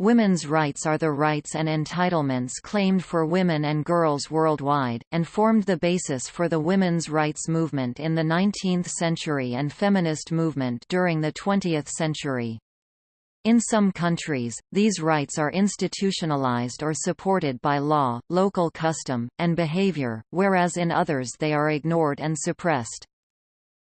Women's rights are the rights and entitlements claimed for women and girls worldwide, and formed the basis for the women's rights movement in the 19th century and feminist movement during the 20th century. In some countries, these rights are institutionalized or supported by law, local custom, and behavior, whereas in others they are ignored and suppressed.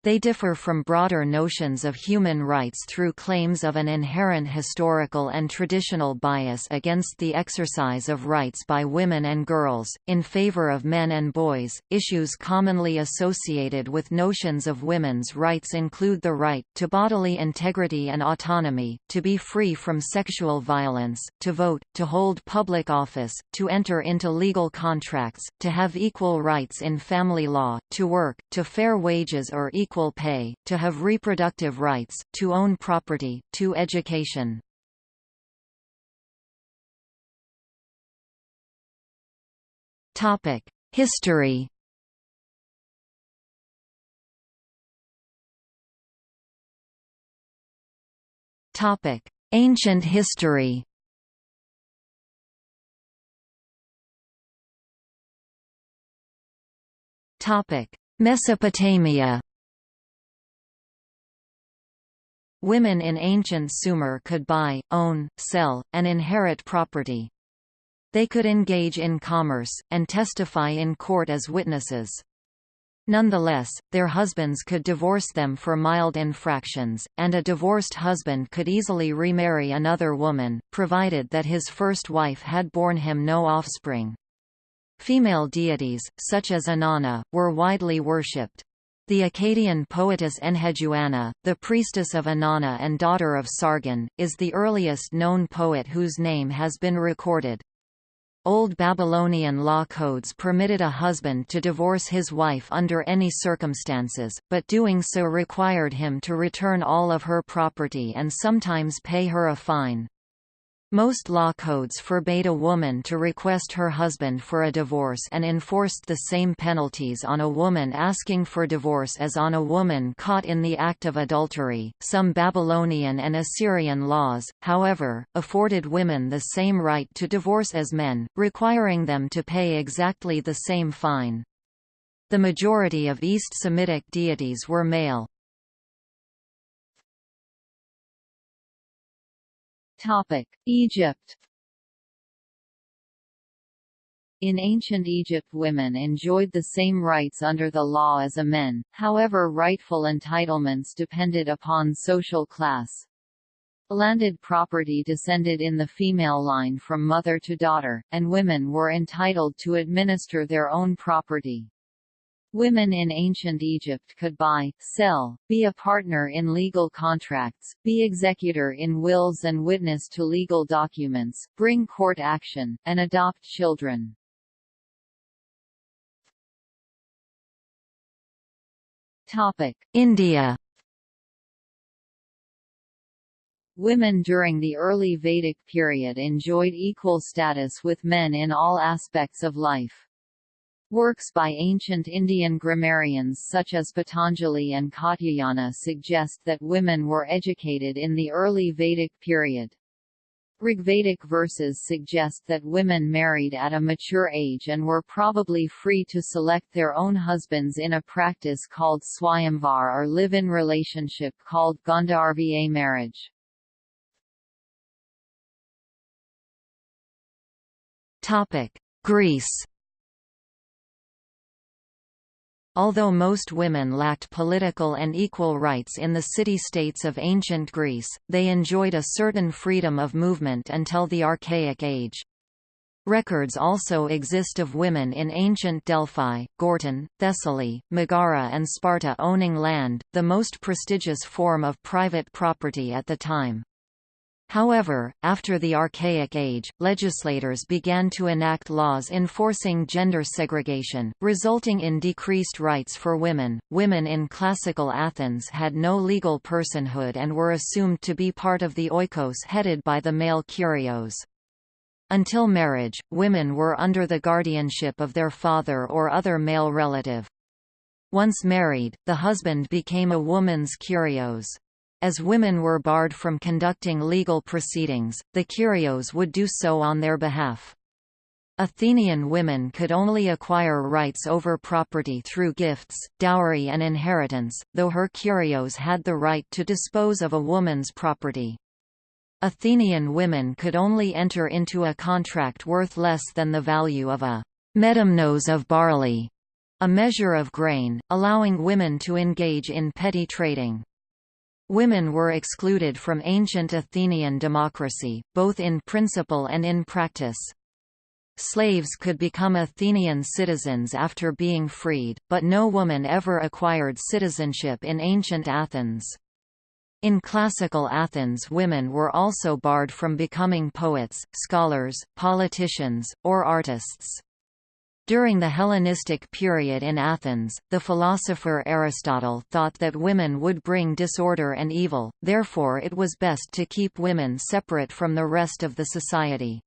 They differ from broader notions of human rights through claims of an inherent historical and traditional bias against the exercise of rights by women and girls, in favor of men and boys. Issues commonly associated with notions of women's rights include the right to bodily integrity and autonomy, to be free from sexual violence, to vote, to hold public office, to enter into legal contracts, to have equal rights in family law, to work, to fair wages or equal equal pay, to have reproductive rights, to own property, to education. History. Topic: Ancient history. Topic: Mesopotamia Women in ancient Sumer could buy, own, sell, and inherit property. They could engage in commerce, and testify in court as witnesses. Nonetheless, their husbands could divorce them for mild infractions, and a divorced husband could easily remarry another woman, provided that his first wife had borne him no offspring. Female deities, such as Inanna, were widely worshipped. The Akkadian poetess Enheduanna, the priestess of Inanna and daughter of Sargon, is the earliest known poet whose name has been recorded. Old Babylonian law codes permitted a husband to divorce his wife under any circumstances, but doing so required him to return all of her property and sometimes pay her a fine. Most law codes forbade a woman to request her husband for a divorce and enforced the same penalties on a woman asking for divorce as on a woman caught in the act of adultery. Some Babylonian and Assyrian laws, however, afforded women the same right to divorce as men, requiring them to pay exactly the same fine. The majority of East Semitic deities were male. Topic: Egypt In ancient Egypt women enjoyed the same rights under the law as a men, however rightful entitlements depended upon social class. Landed property descended in the female line from mother to daughter, and women were entitled to administer their own property. Women in ancient Egypt could buy, sell, be a partner in legal contracts, be executor in wills and witness to legal documents, bring court action, and adopt children. Topic: India Women during the early Vedic period enjoyed equal status with men in all aspects of life. Works by ancient Indian grammarians such as Patanjali and Katyayana suggest that women were educated in the early Vedic period. Rigvedic verses suggest that women married at a mature age and were probably free to select their own husbands in a practice called swayamvar or live-in relationship called Gandharva marriage. Greece Although most women lacked political and equal rights in the city-states of ancient Greece, they enjoyed a certain freedom of movement until the Archaic Age. Records also exist of women in ancient Delphi, Gortyn, Thessaly, Megara and Sparta owning land, the most prestigious form of private property at the time. However, after the Archaic Age, legislators began to enact laws enforcing gender segregation, resulting in decreased rights for women. Women in classical Athens had no legal personhood and were assumed to be part of the oikos headed by the male kurios. Until marriage, women were under the guardianship of their father or other male relative. Once married, the husband became a woman's kurios. As women were barred from conducting legal proceedings, the kurios would do so on their behalf. Athenian women could only acquire rights over property through gifts, dowry and inheritance, though her kurios had the right to dispose of a woman's property. Athenian women could only enter into a contract worth less than the value of a medimnos of barley, a measure of grain, allowing women to engage in petty trading. Women were excluded from ancient Athenian democracy, both in principle and in practice. Slaves could become Athenian citizens after being freed, but no woman ever acquired citizenship in ancient Athens. In classical Athens women were also barred from becoming poets, scholars, politicians, or artists. During the Hellenistic period in Athens, the philosopher Aristotle thought that women would bring disorder and evil, therefore it was best to keep women separate from the rest of the society.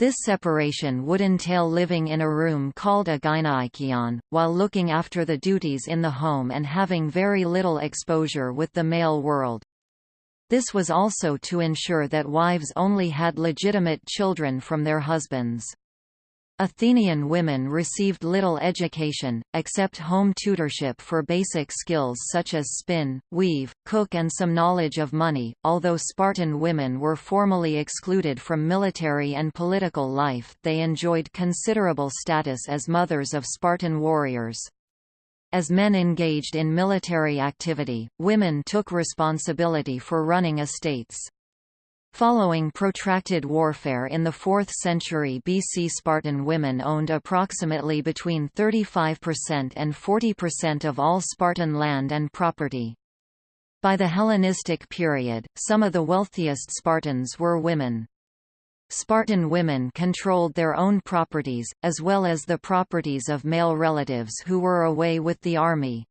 This separation would entail living in a room called a gynaikeon, while looking after the duties in the home and having very little exposure with the male world. This was also to ensure that wives only had legitimate children from their husbands. Athenian women received little education, except home tutorship for basic skills such as spin, weave, cook and some knowledge of money. Although Spartan women were formally excluded from military and political life, they enjoyed considerable status as mothers of Spartan warriors. As men engaged in military activity, women took responsibility for running estates. Following protracted warfare in the 4th century BC Spartan women owned approximately between 35% and 40% of all Spartan land and property. By the Hellenistic period, some of the wealthiest Spartans were women. Spartan women controlled their own properties, as well as the properties of male relatives who were away with the army.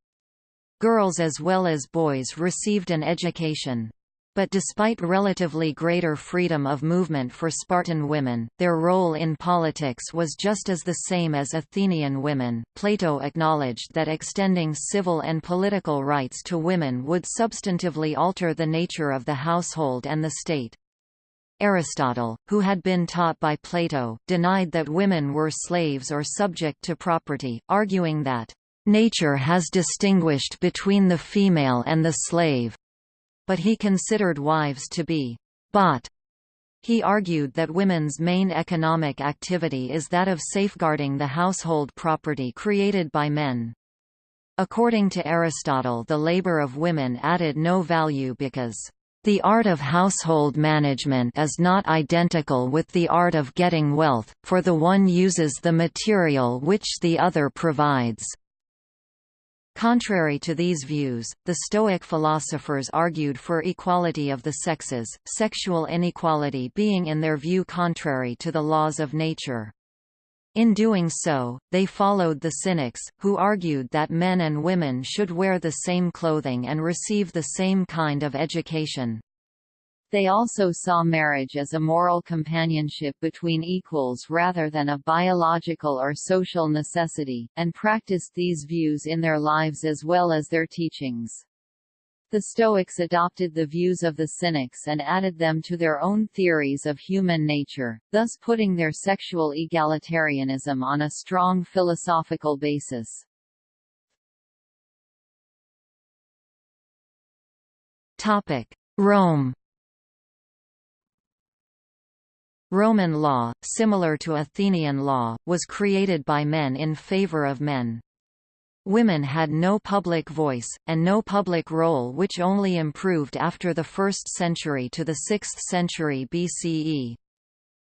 Girls as well as boys received an education. But despite relatively greater freedom of movement for Spartan women, their role in politics was just as the same as Athenian women. Plato acknowledged that extending civil and political rights to women would substantively alter the nature of the household and the state. Aristotle, who had been taught by Plato, denied that women were slaves or subject to property, arguing that, "...nature has distinguished between the female and the slave." But he considered wives to be bought. He argued that women's main economic activity is that of safeguarding the household property created by men. According to Aristotle the labor of women added no value because the art of household management is not identical with the art of getting wealth, for the one uses the material which the other provides. Contrary to these views, the Stoic philosophers argued for equality of the sexes, sexual inequality being in their view contrary to the laws of nature. In doing so, they followed the Cynics, who argued that men and women should wear the same clothing and receive the same kind of education. They also saw marriage as a moral companionship between equals rather than a biological or social necessity, and practiced these views in their lives as well as their teachings. The Stoics adopted the views of the Cynics and added them to their own theories of human nature, thus putting their sexual egalitarianism on a strong philosophical basis. Rome Roman law, similar to Athenian law, was created by men in favor of men. Women had no public voice, and no public role which only improved after the 1st century to the 6th century BCE.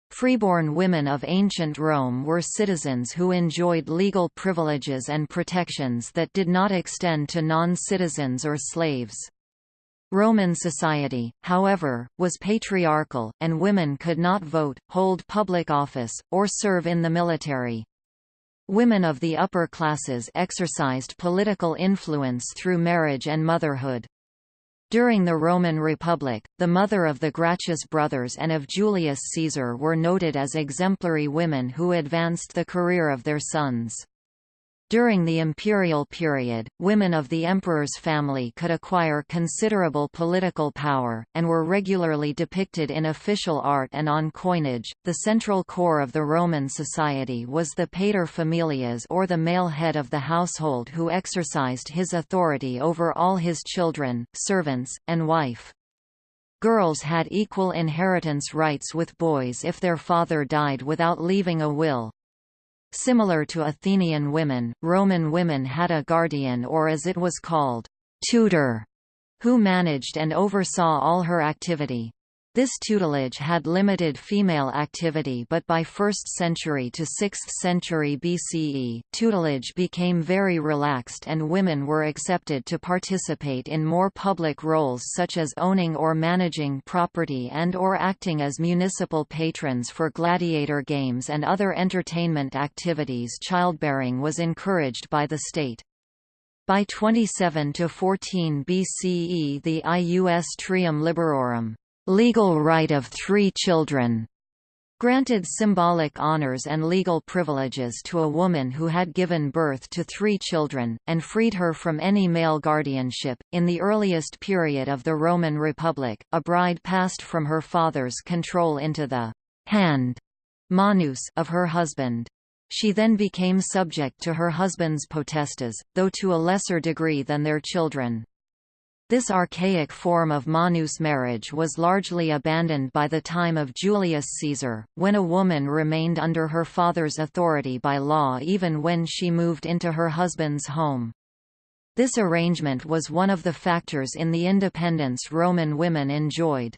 Freeborn women of ancient Rome were citizens who enjoyed legal privileges and protections that did not extend to non-citizens or slaves. Roman society, however, was patriarchal, and women could not vote, hold public office, or serve in the military. Women of the upper classes exercised political influence through marriage and motherhood. During the Roman Republic, the mother of the Gracchus brothers and of Julius Caesar were noted as exemplary women who advanced the career of their sons. During the imperial period, women of the emperor's family could acquire considerable political power, and were regularly depicted in official art and on coinage. The central core of the Roman society was the pater familias or the male head of the household who exercised his authority over all his children, servants, and wife. Girls had equal inheritance rights with boys if their father died without leaving a will, Similar to Athenian women, Roman women had a guardian or as it was called, tutor, who managed and oversaw all her activity. This tutelage had limited female activity but by 1st century to 6th century BCE, tutelage became very relaxed and women were accepted to participate in more public roles such as owning or managing property and or acting as municipal patrons for gladiator games and other entertainment activities childbearing was encouraged by the state. By 27 to 14 BCE the ius trium liberorum legal right of three children, granted symbolic honors and legal privileges to a woman who had given birth to three children, and freed her from any male guardianship. In the earliest period of the Roman Republic, a bride passed from her father's control into the hand manus of her husband. She then became subject to her husband's potestas, though to a lesser degree than their children. This archaic form of manus marriage was largely abandoned by the time of Julius Caesar, when a woman remained under her father's authority by law even when she moved into her husband's home. This arrangement was one of the factors in the independence Roman women enjoyed.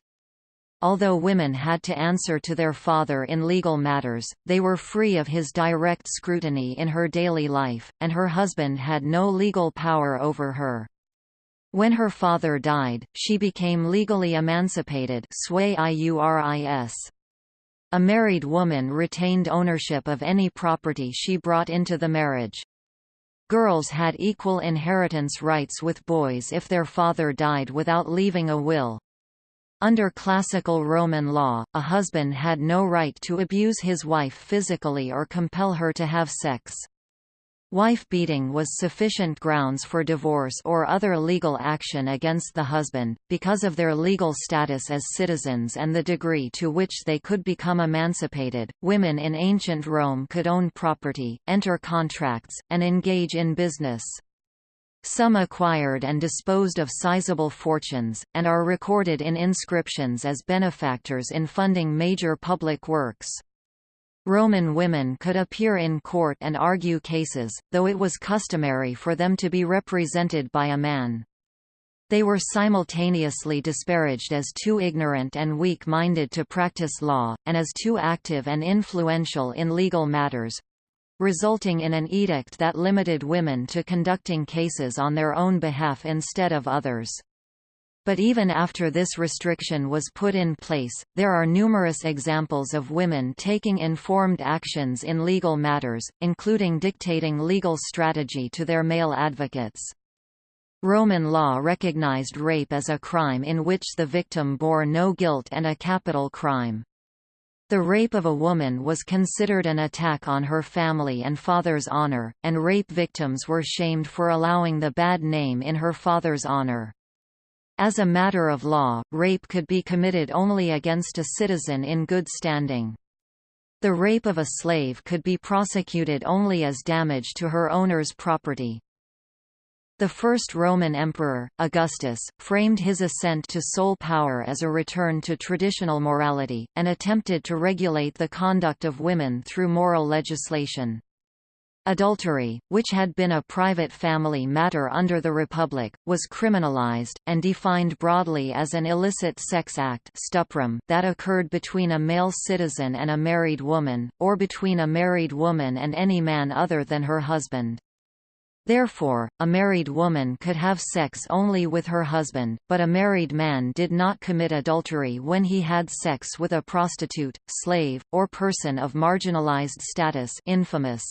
Although women had to answer to their father in legal matters, they were free of his direct scrutiny in her daily life, and her husband had no legal power over her. When her father died, she became legally emancipated A married woman retained ownership of any property she brought into the marriage. Girls had equal inheritance rights with boys if their father died without leaving a will. Under classical Roman law, a husband had no right to abuse his wife physically or compel her to have sex. Wife-beating was sufficient grounds for divorce or other legal action against the husband, because of their legal status as citizens and the degree to which they could become emancipated. Women in ancient Rome could own property, enter contracts, and engage in business. Some acquired and disposed of sizable fortunes, and are recorded in inscriptions as benefactors in funding major public works. Roman women could appear in court and argue cases, though it was customary for them to be represented by a man. They were simultaneously disparaged as too ignorant and weak-minded to practice law, and as too active and influential in legal matters—resulting in an edict that limited women to conducting cases on their own behalf instead of others. But even after this restriction was put in place, there are numerous examples of women taking informed actions in legal matters, including dictating legal strategy to their male advocates. Roman law recognized rape as a crime in which the victim bore no guilt and a capital crime. The rape of a woman was considered an attack on her family and father's honor, and rape victims were shamed for allowing the bad name in her father's honor. As a matter of law, rape could be committed only against a citizen in good standing. The rape of a slave could be prosecuted only as damage to her owner's property. The first Roman emperor, Augustus, framed his ascent to sole power as a return to traditional morality, and attempted to regulate the conduct of women through moral legislation. Adultery, which had been a private family matter under the Republic, was criminalized, and defined broadly as an illicit sex act stuprum that occurred between a male citizen and a married woman, or between a married woman and any man other than her husband. Therefore, a married woman could have sex only with her husband, but a married man did not commit adultery when he had sex with a prostitute, slave, or person of marginalized status infamous.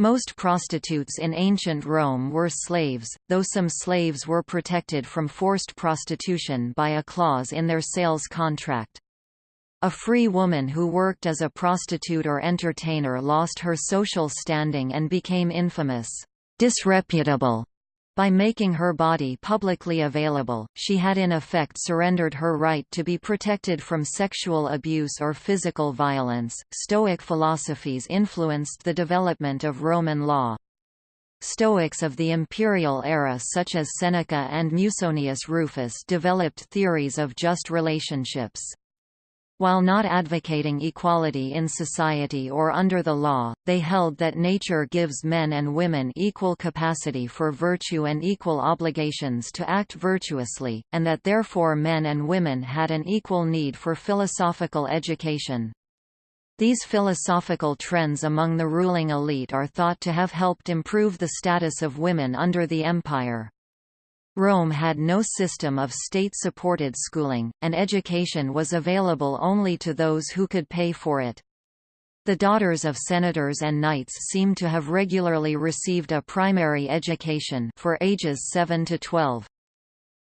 Most prostitutes in ancient Rome were slaves, though some slaves were protected from forced prostitution by a clause in their sales contract. A free woman who worked as a prostitute or entertainer lost her social standing and became infamous, disreputable. By making her body publicly available, she had in effect surrendered her right to be protected from sexual abuse or physical violence. Stoic philosophies influenced the development of Roman law. Stoics of the imperial era such as Seneca and Musonius Rufus developed theories of just relationships. While not advocating equality in society or under the law, they held that nature gives men and women equal capacity for virtue and equal obligations to act virtuously, and that therefore men and women had an equal need for philosophical education. These philosophical trends among the ruling elite are thought to have helped improve the status of women under the empire. Rome had no system of state-supported schooling, and education was available only to those who could pay for it. The daughters of senators and knights seem to have regularly received a primary education for ages 7 to 12.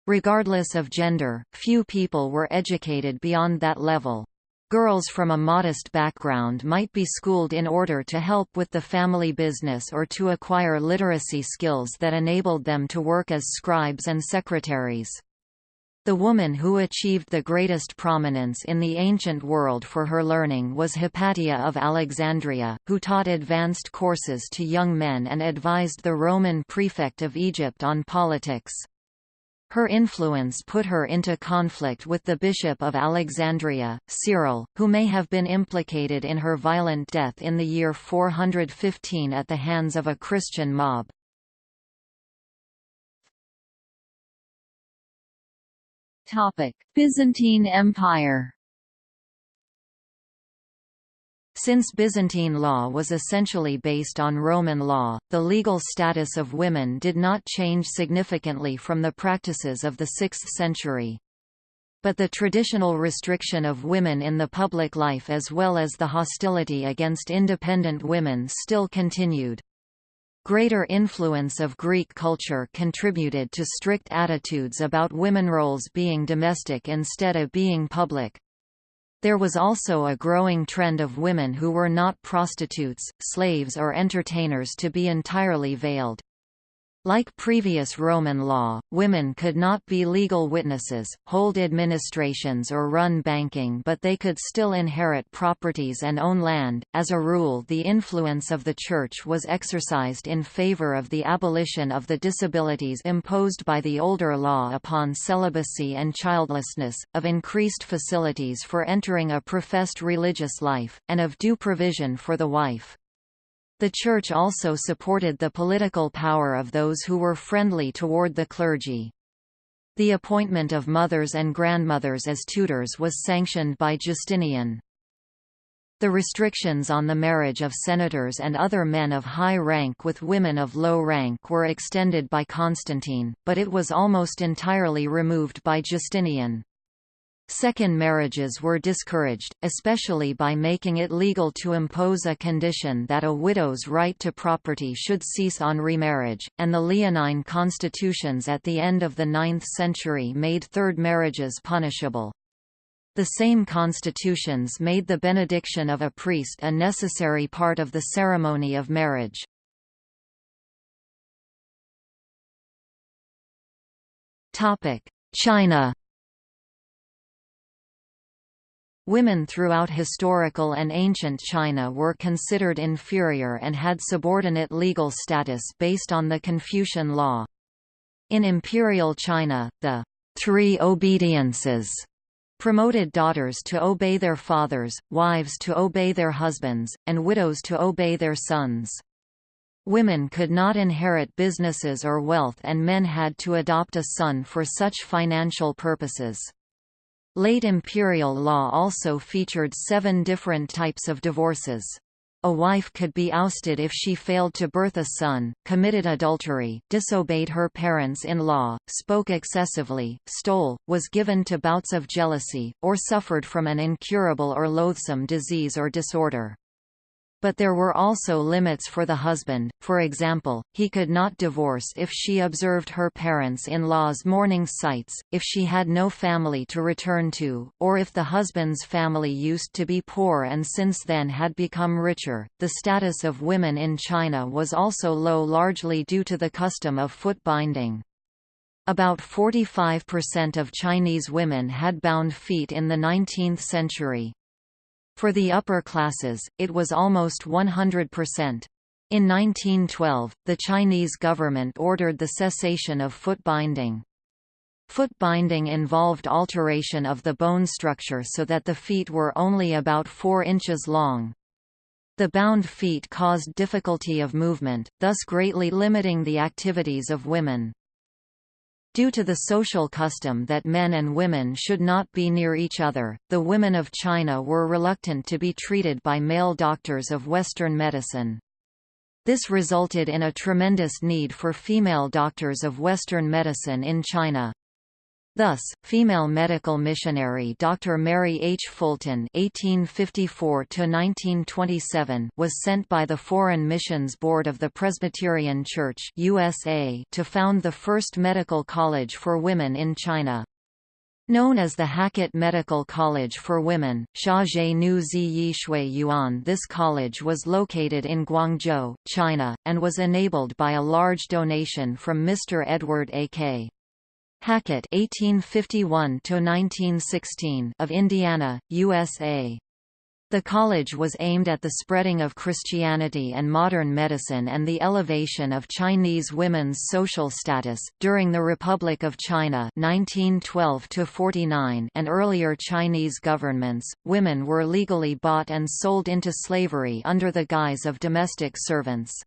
Regardless of gender, few people were educated beyond that level. Girls from a modest background might be schooled in order to help with the family business or to acquire literacy skills that enabled them to work as scribes and secretaries. The woman who achieved the greatest prominence in the ancient world for her learning was Hypatia of Alexandria, who taught advanced courses to young men and advised the Roman prefect of Egypt on politics. Her influence put her into conflict with the Bishop of Alexandria, Cyril, who may have been implicated in her violent death in the year 415 at the hands of a Christian mob. Byzantine Empire Since Byzantine law was essentially based on Roman law, the legal status of women did not change significantly from the practices of the 6th century. But the traditional restriction of women in the public life as well as the hostility against independent women still continued. Greater influence of Greek culture contributed to strict attitudes about women roles being domestic instead of being public. There was also a growing trend of women who were not prostitutes, slaves or entertainers to be entirely veiled. Like previous Roman law, women could not be legal witnesses, hold administrations or run banking but they could still inherit properties and own land. As a rule the influence of the Church was exercised in favor of the abolition of the disabilities imposed by the older law upon celibacy and childlessness, of increased facilities for entering a professed religious life, and of due provision for the wife. The Church also supported the political power of those who were friendly toward the clergy. The appointment of mothers and grandmothers as tutors was sanctioned by Justinian. The restrictions on the marriage of senators and other men of high rank with women of low rank were extended by Constantine, but it was almost entirely removed by Justinian. Second marriages were discouraged, especially by making it legal to impose a condition that a widow's right to property should cease on remarriage, and the Leonine constitutions at the end of the 9th century made third marriages punishable. The same constitutions made the benediction of a priest a necessary part of the ceremony of marriage. China Women throughout historical and ancient China were considered inferior and had subordinate legal status based on the Confucian law. In imperial China, the three obediences promoted daughters to obey their fathers, wives to obey their husbands, and widows to obey their sons. Women could not inherit businesses or wealth and men had to adopt a son for such financial purposes. Late imperial law also featured seven different types of divorces. A wife could be ousted if she failed to birth a son, committed adultery, disobeyed her parents-in-law, spoke excessively, stole, was given to bouts of jealousy, or suffered from an incurable or loathsome disease or disorder. But there were also limits for the husband, for example, he could not divorce if she observed her parents-in-law's mourning sites, if she had no family to return to, or if the husband's family used to be poor and since then had become richer. The status of women in China was also low largely due to the custom of foot binding. About 45% of Chinese women had bound feet in the 19th century. For the upper classes, it was almost 100%. In 1912, the Chinese government ordered the cessation of foot binding. Foot binding involved alteration of the bone structure so that the feet were only about 4 inches long. The bound feet caused difficulty of movement, thus greatly limiting the activities of women. Due to the social custom that men and women should not be near each other, the women of China were reluctant to be treated by male doctors of Western medicine. This resulted in a tremendous need for female doctors of Western medicine in China. Thus, female medical missionary Dr. Mary H. Fulton (1854–1927) was sent by the Foreign Missions Board of the Presbyterian Church (USA) to found the first medical college for women in China. Known as the Hackett Medical College for Women, Shaozhe Nu Ziyi Shui Yuan this college was located in Guangzhou, China, and was enabled by a large donation from Mr. Edward A.K. Hackett (1851–1916) of Indiana, USA. The college was aimed at the spreading of Christianity and modern medicine and the elevation of Chinese women's social status. During the Republic of China (1912–49) and earlier Chinese governments, women were legally bought and sold into slavery under the guise of domestic servants.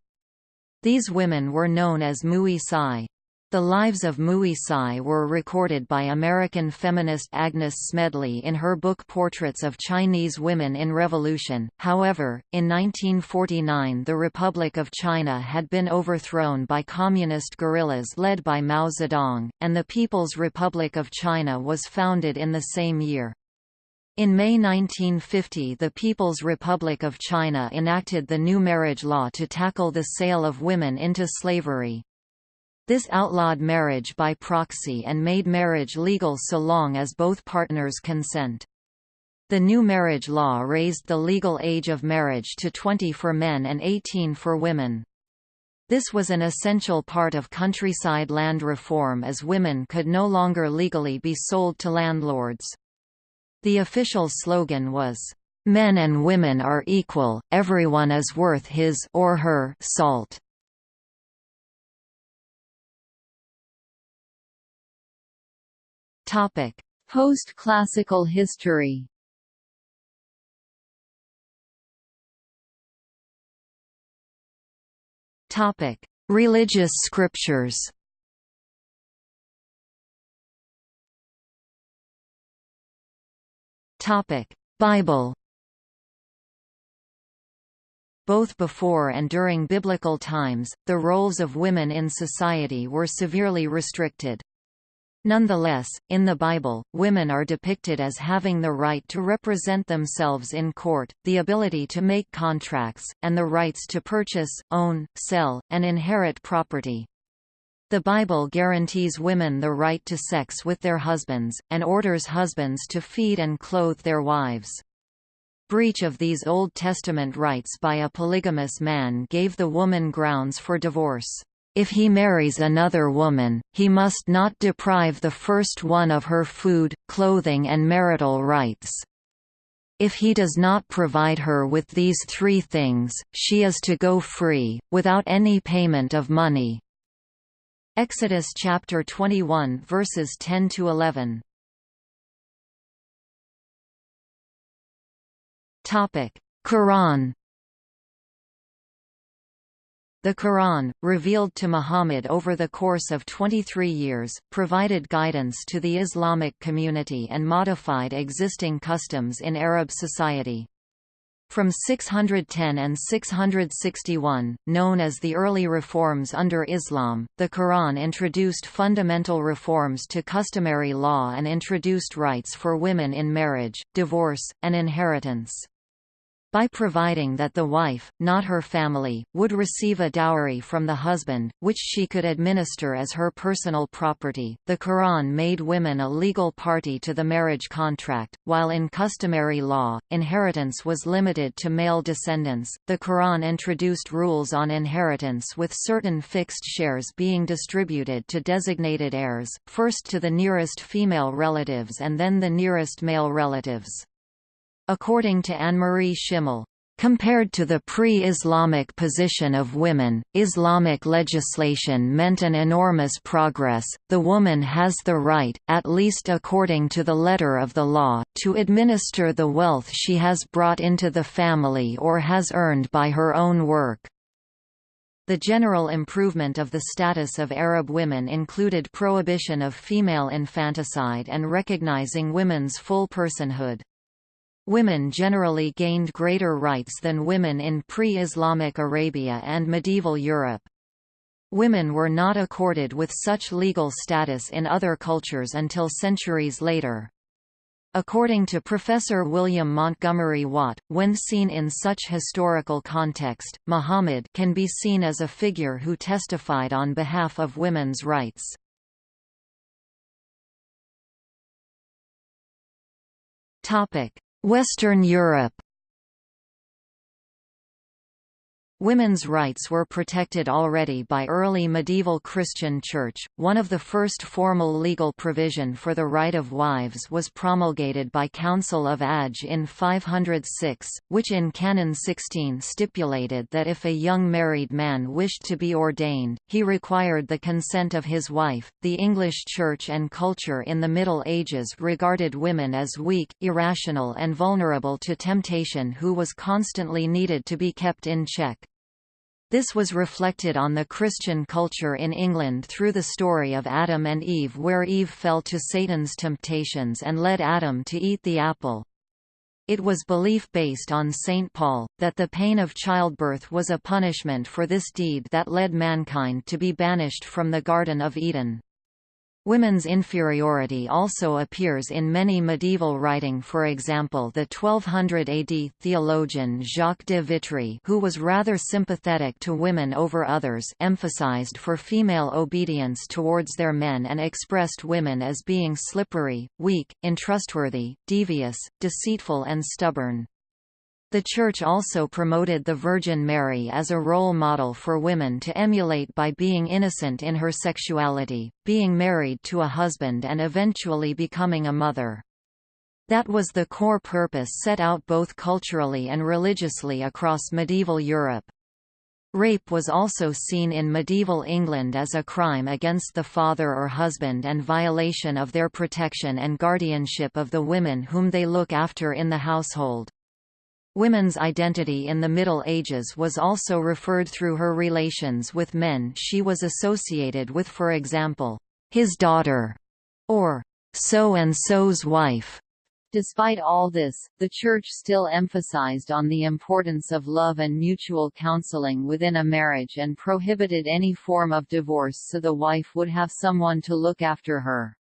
These women were known as Mui Tsai. The lives of Mui Tsai were recorded by American feminist Agnes Smedley in her book Portraits of Chinese Women in Revolution. However, in 1949 the Republic of China had been overthrown by communist guerrillas led by Mao Zedong, and the People's Republic of China was founded in the same year. In May 1950 the People's Republic of China enacted the new marriage law to tackle the sale of women into slavery. This outlawed marriage by proxy and made marriage legal so long as both partners consent. The new marriage law raised the legal age of marriage to 20 for men and 18 for women. This was an essential part of countryside land reform as women could no longer legally be sold to landlords. The official slogan was, "Men and women are equal, everyone is worth his or her salt." Topic: Post-classical history. Topic: Religious scriptures. Topic: Bible. Both before and during biblical times, the roles of women in society were severely restricted. Nonetheless, in the Bible, women are depicted as having the right to represent themselves in court, the ability to make contracts, and the rights to purchase, own, sell, and inherit property. The Bible guarantees women the right to sex with their husbands, and orders husbands to feed and clothe their wives. Breach of these Old Testament rights by a polygamous man gave the woman grounds for divorce. If he marries another woman, he must not deprive the first one of her food, clothing and marital rights. If he does not provide her with these three things, she is to go free, without any payment of money. Exodus chapter 21 verses 10 to 11. Topic: Quran the Quran, revealed to Muhammad over the course of 23 years, provided guidance to the Islamic community and modified existing customs in Arab society. From 610 and 661, known as the early reforms under Islam, the Quran introduced fundamental reforms to customary law and introduced rights for women in marriage, divorce, and inheritance. By providing that the wife, not her family, would receive a dowry from the husband, which she could administer as her personal property. The Quran made women a legal party to the marriage contract, while in customary law, inheritance was limited to male descendants. The Quran introduced rules on inheritance with certain fixed shares being distributed to designated heirs, first to the nearest female relatives and then the nearest male relatives. According to Annemarie Schimmel, Compared to the pre-Islamic position of women, Islamic legislation meant an enormous progress. The woman has the right, at least according to the letter of the law, to administer the wealth she has brought into the family or has earned by her own work. The general improvement of the status of Arab women included prohibition of female infanticide and recognizing women's full personhood. Women generally gained greater rights than women in pre-Islamic Arabia and medieval Europe. Women were not accorded with such legal status in other cultures until centuries later. According to Professor William Montgomery Watt, when seen in such historical context, Muhammad can be seen as a figure who testified on behalf of women's rights. Topic: Western Europe Women's rights were protected already by early medieval Christian Church. One of the first formal legal provision for the right of wives was promulgated by Council of Agde in 506, which in Canon 16 stipulated that if a young married man wished to be ordained, he required the consent of his wife. The English Church and culture in the Middle Ages regarded women as weak, irrational, and vulnerable to temptation who was constantly needed to be kept in check. This was reflected on the Christian culture in England through the story of Adam and Eve where Eve fell to Satan's temptations and led Adam to eat the apple. It was belief based on St. Paul, that the pain of childbirth was a punishment for this deed that led mankind to be banished from the Garden of Eden. Women's inferiority also appears in many medieval writing for example the 1200 AD theologian Jacques de Vitry who was rather sympathetic to women over others emphasized for female obedience towards their men and expressed women as being slippery, weak, untrustworthy, devious, deceitful and stubborn. The Church also promoted the Virgin Mary as a role model for women to emulate by being innocent in her sexuality, being married to a husband and eventually becoming a mother. That was the core purpose set out both culturally and religiously across medieval Europe. Rape was also seen in medieval England as a crime against the father or husband and violation of their protection and guardianship of the women whom they look after in the household. Women's identity in the Middle Ages was also referred through her relations with men she was associated with for example, his daughter, or so-and-so's wife. Despite all this, the Church still emphasized on the importance of love and mutual counseling within a marriage and prohibited any form of divorce so the wife would have someone to look after her.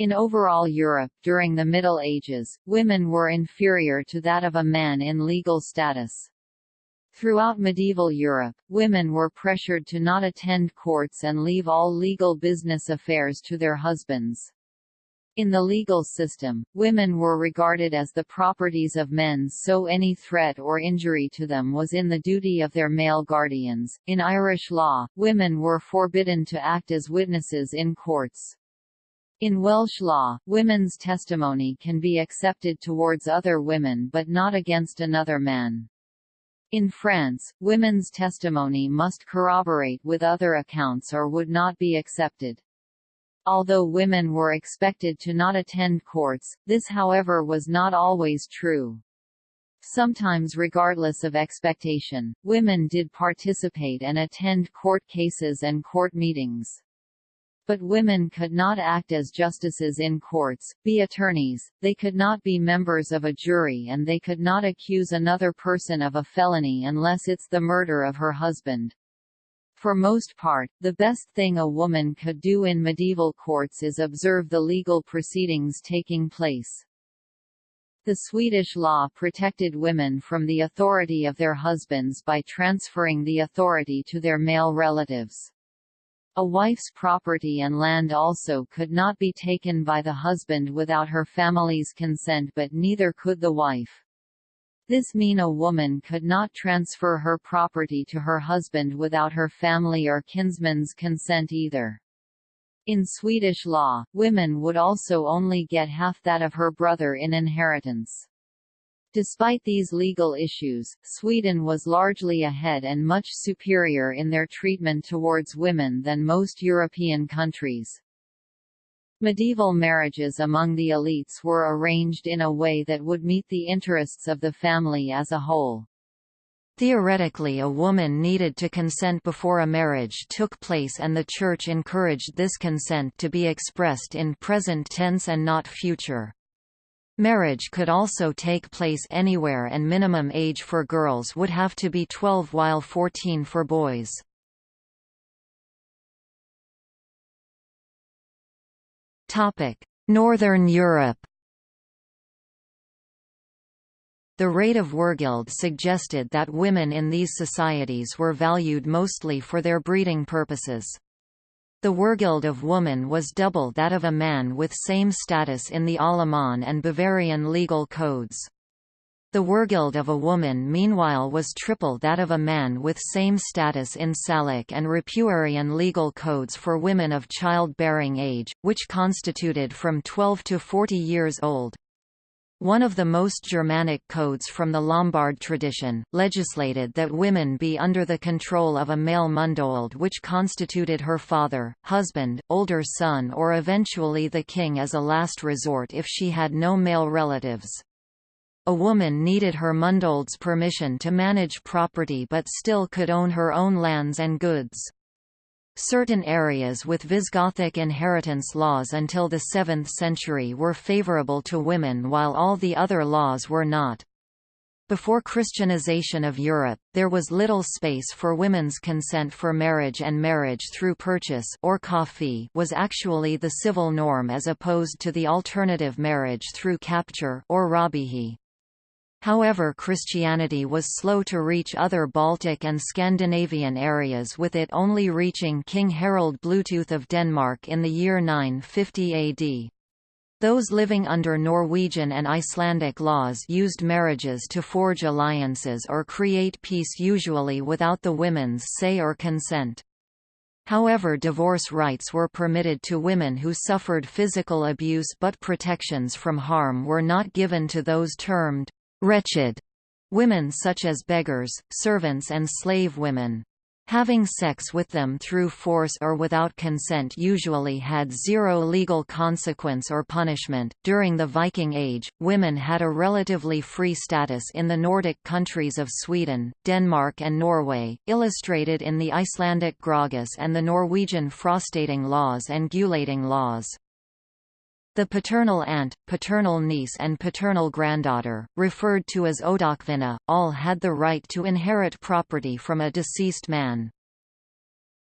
In overall Europe during the Middle Ages, women were inferior to that of a man in legal status. Throughout medieval Europe, women were pressured to not attend courts and leave all legal business affairs to their husbands. In the legal system, women were regarded as the properties of men so any threat or injury to them was in the duty of their male guardians. In Irish law, women were forbidden to act as witnesses in courts. In Welsh law, women's testimony can be accepted towards other women but not against another man. In France, women's testimony must corroborate with other accounts or would not be accepted. Although women were expected to not attend courts, this however was not always true. Sometimes regardless of expectation, women did participate and attend court cases and court meetings. But women could not act as justices in courts, be attorneys, they could not be members of a jury and they could not accuse another person of a felony unless it's the murder of her husband. For most part, the best thing a woman could do in medieval courts is observe the legal proceedings taking place. The Swedish law protected women from the authority of their husbands by transferring the authority to their male relatives. A wife's property and land also could not be taken by the husband without her family's consent but neither could the wife. This mean a woman could not transfer her property to her husband without her family or kinsman's consent either. In Swedish law, women would also only get half that of her brother in inheritance. Despite these legal issues, Sweden was largely ahead and much superior in their treatment towards women than most European countries. Medieval marriages among the elites were arranged in a way that would meet the interests of the family as a whole. Theoretically a woman needed to consent before a marriage took place and the Church encouraged this consent to be expressed in present tense and not future. Marriage could also take place anywhere and minimum age for girls would have to be 12 while 14 for boys. Northern Europe The rate of Wergild suggested that women in these societies were valued mostly for their breeding purposes. The Wergild of woman was double that of a man with same status in the Alaman and Bavarian legal codes. The Wergild of a woman meanwhile was triple that of a man with same status in Salic and Ripuarian legal codes for women of child-bearing age, which constituted from 12 to 40 years old. One of the most Germanic codes from the Lombard tradition, legislated that women be under the control of a male mundwald which constituted her father, husband, older son or eventually the king as a last resort if she had no male relatives. A woman needed her mundwald's permission to manage property but still could own her own lands and goods. Certain areas with Visigothic inheritance laws until the 7th century were favorable to women while all the other laws were not. Before Christianization of Europe, there was little space for women's consent for marriage and marriage through purchase or kaufehe was actually the civil norm as opposed to the alternative marriage through capture or raubehe. However Christianity was slow to reach other Baltic and Scandinavian areas with it only reaching King Harald Bluetooth of Denmark in the year 950 AD. Those living under Norwegian and Icelandic laws used marriages to forge alliances or create peace usually without the women's say or consent. However divorce rights were permitted to women who suffered physical abuse but protections from harm were not given to those termed wretched women such as beggars, servants and slave women. Having sex with them through force or without consent usually had zero legal consequence or punishment. During the Viking Age, women had a relatively free status in the Nordic countries of Sweden, Denmark, and Norway, illustrated in the Icelandic Grágás and the Norwegian Frostating laws and Gulating laws. The paternal aunt, paternal niece and paternal granddaughter, referred to as odalkvinna, all had the right to inherit property from a deceased man.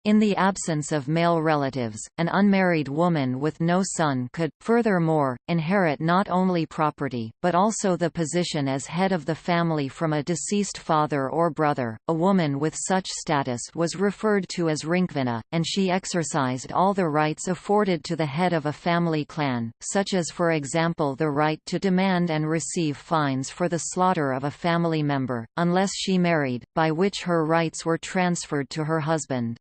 In the absence of male relatives, an unmarried woman with no son could, furthermore, inherit not only property, but also the position as head of the family from a deceased father or brother. A woman with such status was referred to as ringkvinna, and she exercised all the rights afforded to the head of a family clan, such as for example the right to demand and receive fines for the slaughter of a family member, unless she married, by which her rights were transferred to her husband.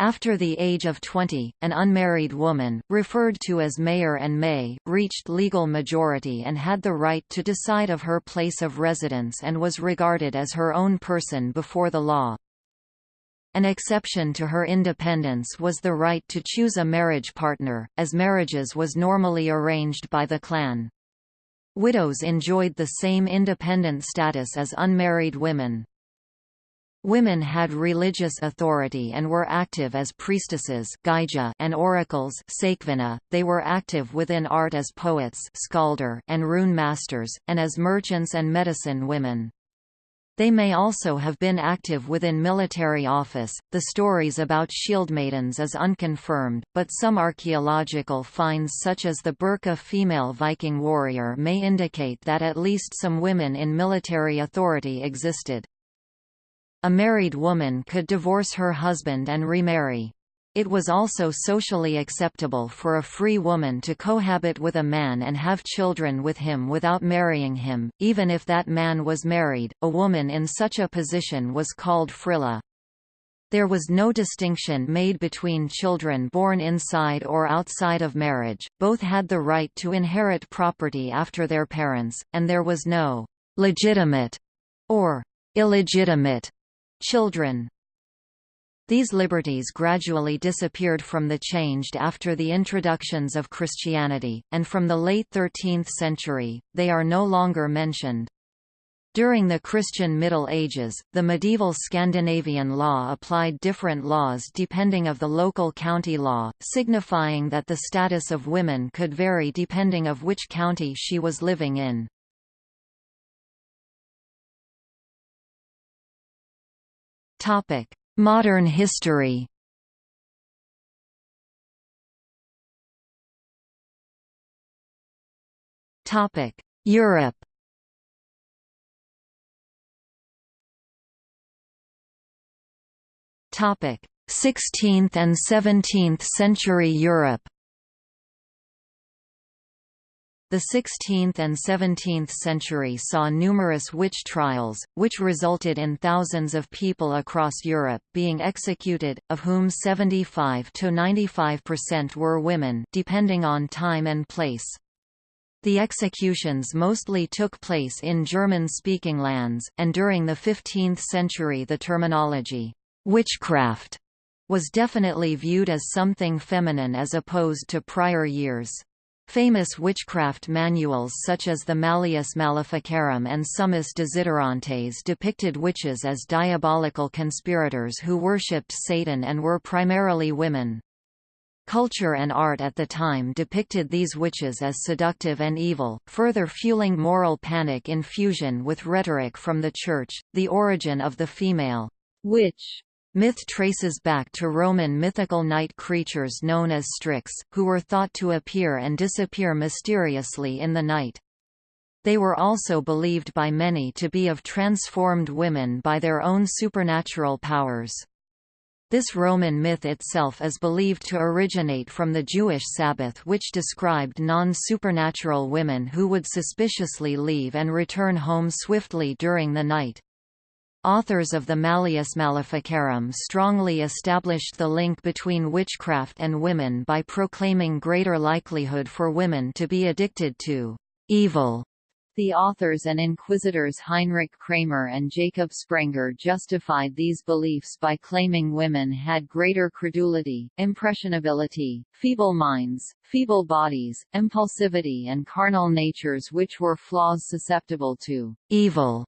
After the age of 20, an unmarried woman, referred to as maer and mey, reached legal majority and had the right to decide of her place of residence and was regarded as her own person before the law. An exception to her independence was the right to choose a marriage partner, as marriages was normally arranged by the clan. Widows enjoyed the same independent status as unmarried women. Women had religious authority and were active as priestesses and oracles they were active within art as poets and rune masters, and as merchants and medicine women. They may also have been active within military office. The stories about shield maidens is unconfirmed, but some archaeological finds such as the Birka female Viking warrior may indicate that at least some women in military authority existed. A married woman could divorce her husband and remarry. It was also socially acceptable for a free woman to cohabit with a man and have children with him without marrying him, even if that man was married. A woman in such a position was called frilla. There was no distinction made between children born inside or outside of marriage, both had the right to inherit property after their parents, and there was no legitimate or illegitimate children. These liberties gradually disappeared from the changed after the introductions of Christianity, and from the late 13th century, they are no longer mentioned. During the Christian Middle Ages, the medieval Scandinavian law applied different laws depending of the local county law, signifying that the status of women could vary depending of which county she was living in. Modern history. Europe. Topic: 16th and 17th century Europe the 16th and 17th century saw numerous witch trials, which resulted in thousands of people across Europe being executed, of whom 75 to 95% were women depending on time and place. The executions mostly took place in German-speaking lands, and during the 15th century the terminology, witchcraft, was definitely viewed as something feminine as opposed to prior years. Famous witchcraft manuals such as the Malleus Maleficarum and Summis Desiderantes depicted witches as diabolical conspirators who worshipped Satan and were primarily women. Culture and art at the time depicted these witches as seductive and evil, further fueling moral panic in fusion with rhetoric from the Church. The origin of the female witch Myth traces back to Roman mythical night creatures known as Strix, who were thought to appear and disappear mysteriously in the night. They were also believed by many to be of transformed women by their own supernatural powers. This Roman myth itself is believed to originate from the Jewish Sabbath which described non-supernatural women who would suspiciously leave and return home swiftly during the night. Authors of the Malleus Maleficarum strongly established the link between witchcraft and women by proclaiming greater likelihood for women to be addicted to evil. The authors and inquisitors Heinrich Kramer and Jacob Sprenger justified these beliefs by claiming women had greater credulity, impressionability, feeble minds, feeble bodies, impulsivity and carnal natures which were flaws susceptible to evil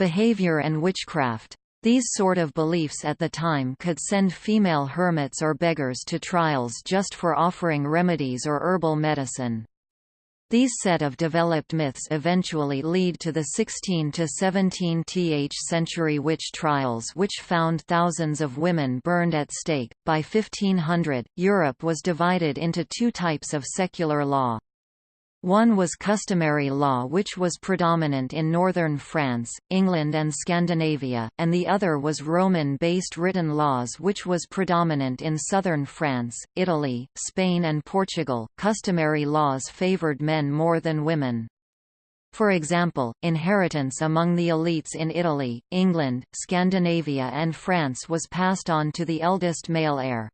behavior and witchcraft. These sort of beliefs at the time could send female hermits or beggars to trials just for offering remedies or herbal medicine. These set of developed myths eventually lead to the 16 to 17th century witch trials which found thousands of women burned at stake. By 1500, Europe was divided into two types of secular law. One was customary law which was predominant in northern France, England and Scandinavia, and the other was Roman-based written laws which was predominant in southern France, Italy, Spain and Portugal. Customary laws favored men more than women. For example, inheritance among the elites in Italy, England, Scandinavia and France was passed on to the eldest male heir.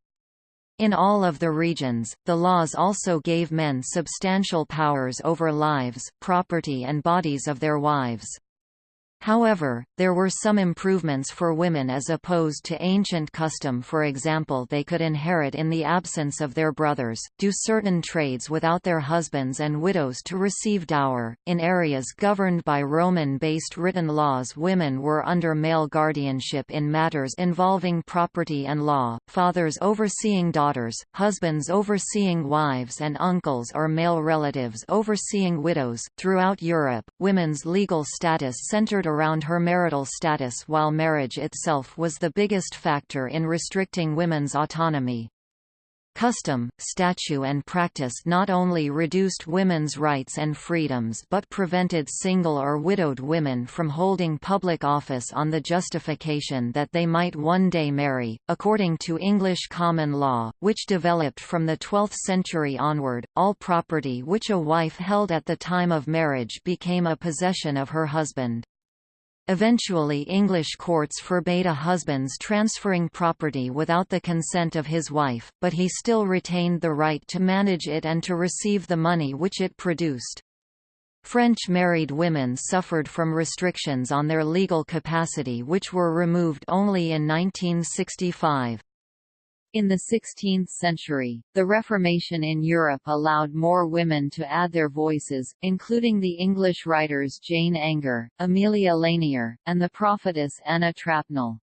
In all of the regions, the laws also gave men substantial powers over lives, property and bodies of their wives. However, there were some improvements for women as opposed to ancient custom for example they could inherit in the absence of their brothers, do certain trades without their husbands and widows to receive dower. In areas governed by Roman-based written laws women were under male guardianship in matters involving property and law, fathers overseeing daughters, husbands overseeing wives and uncles or male relatives overseeing widows. Throughout Europe, women's legal status centered around her marital status while marriage itself was the biggest factor in restricting women's autonomy. Custom, statute and practice not only reduced women's rights and freedoms but prevented single or widowed women from holding public office on the justification that they might one day marry. According to English common law, which developed from the 12th century onward, all property which a wife held at the time of marriage became a possession of her husband. Eventually English courts forbade a husband's transferring property without the consent of his wife, but he still retained the right to manage it and to receive the money which it produced. French married women suffered from restrictions on their legal capacity which were removed only in 1965. In the 16th century, the Reformation in Europe allowed more women to add their voices, including the English writers Jane Anger, Amelia Lanier, and the prophetess Anna Trapnell.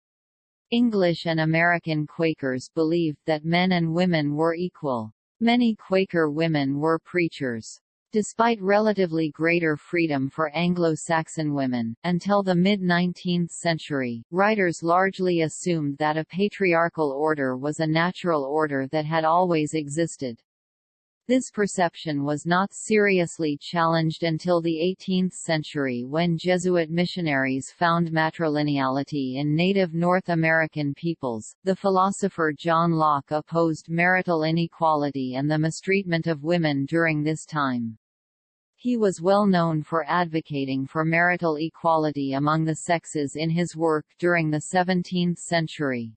English and American Quakers believed that men and women were equal. Many Quaker women were preachers. Despite relatively greater freedom for Anglo-Saxon women, until the mid-19th century, writers largely assumed that a patriarchal order was a natural order that had always existed. This perception was not seriously challenged until the 18th century when Jesuit missionaries found matrilineality in native North American peoples. The philosopher John Locke opposed marital inequality and the mistreatment of women during this time. He was well known for advocating for marital equality among the sexes in his work during the 17th century.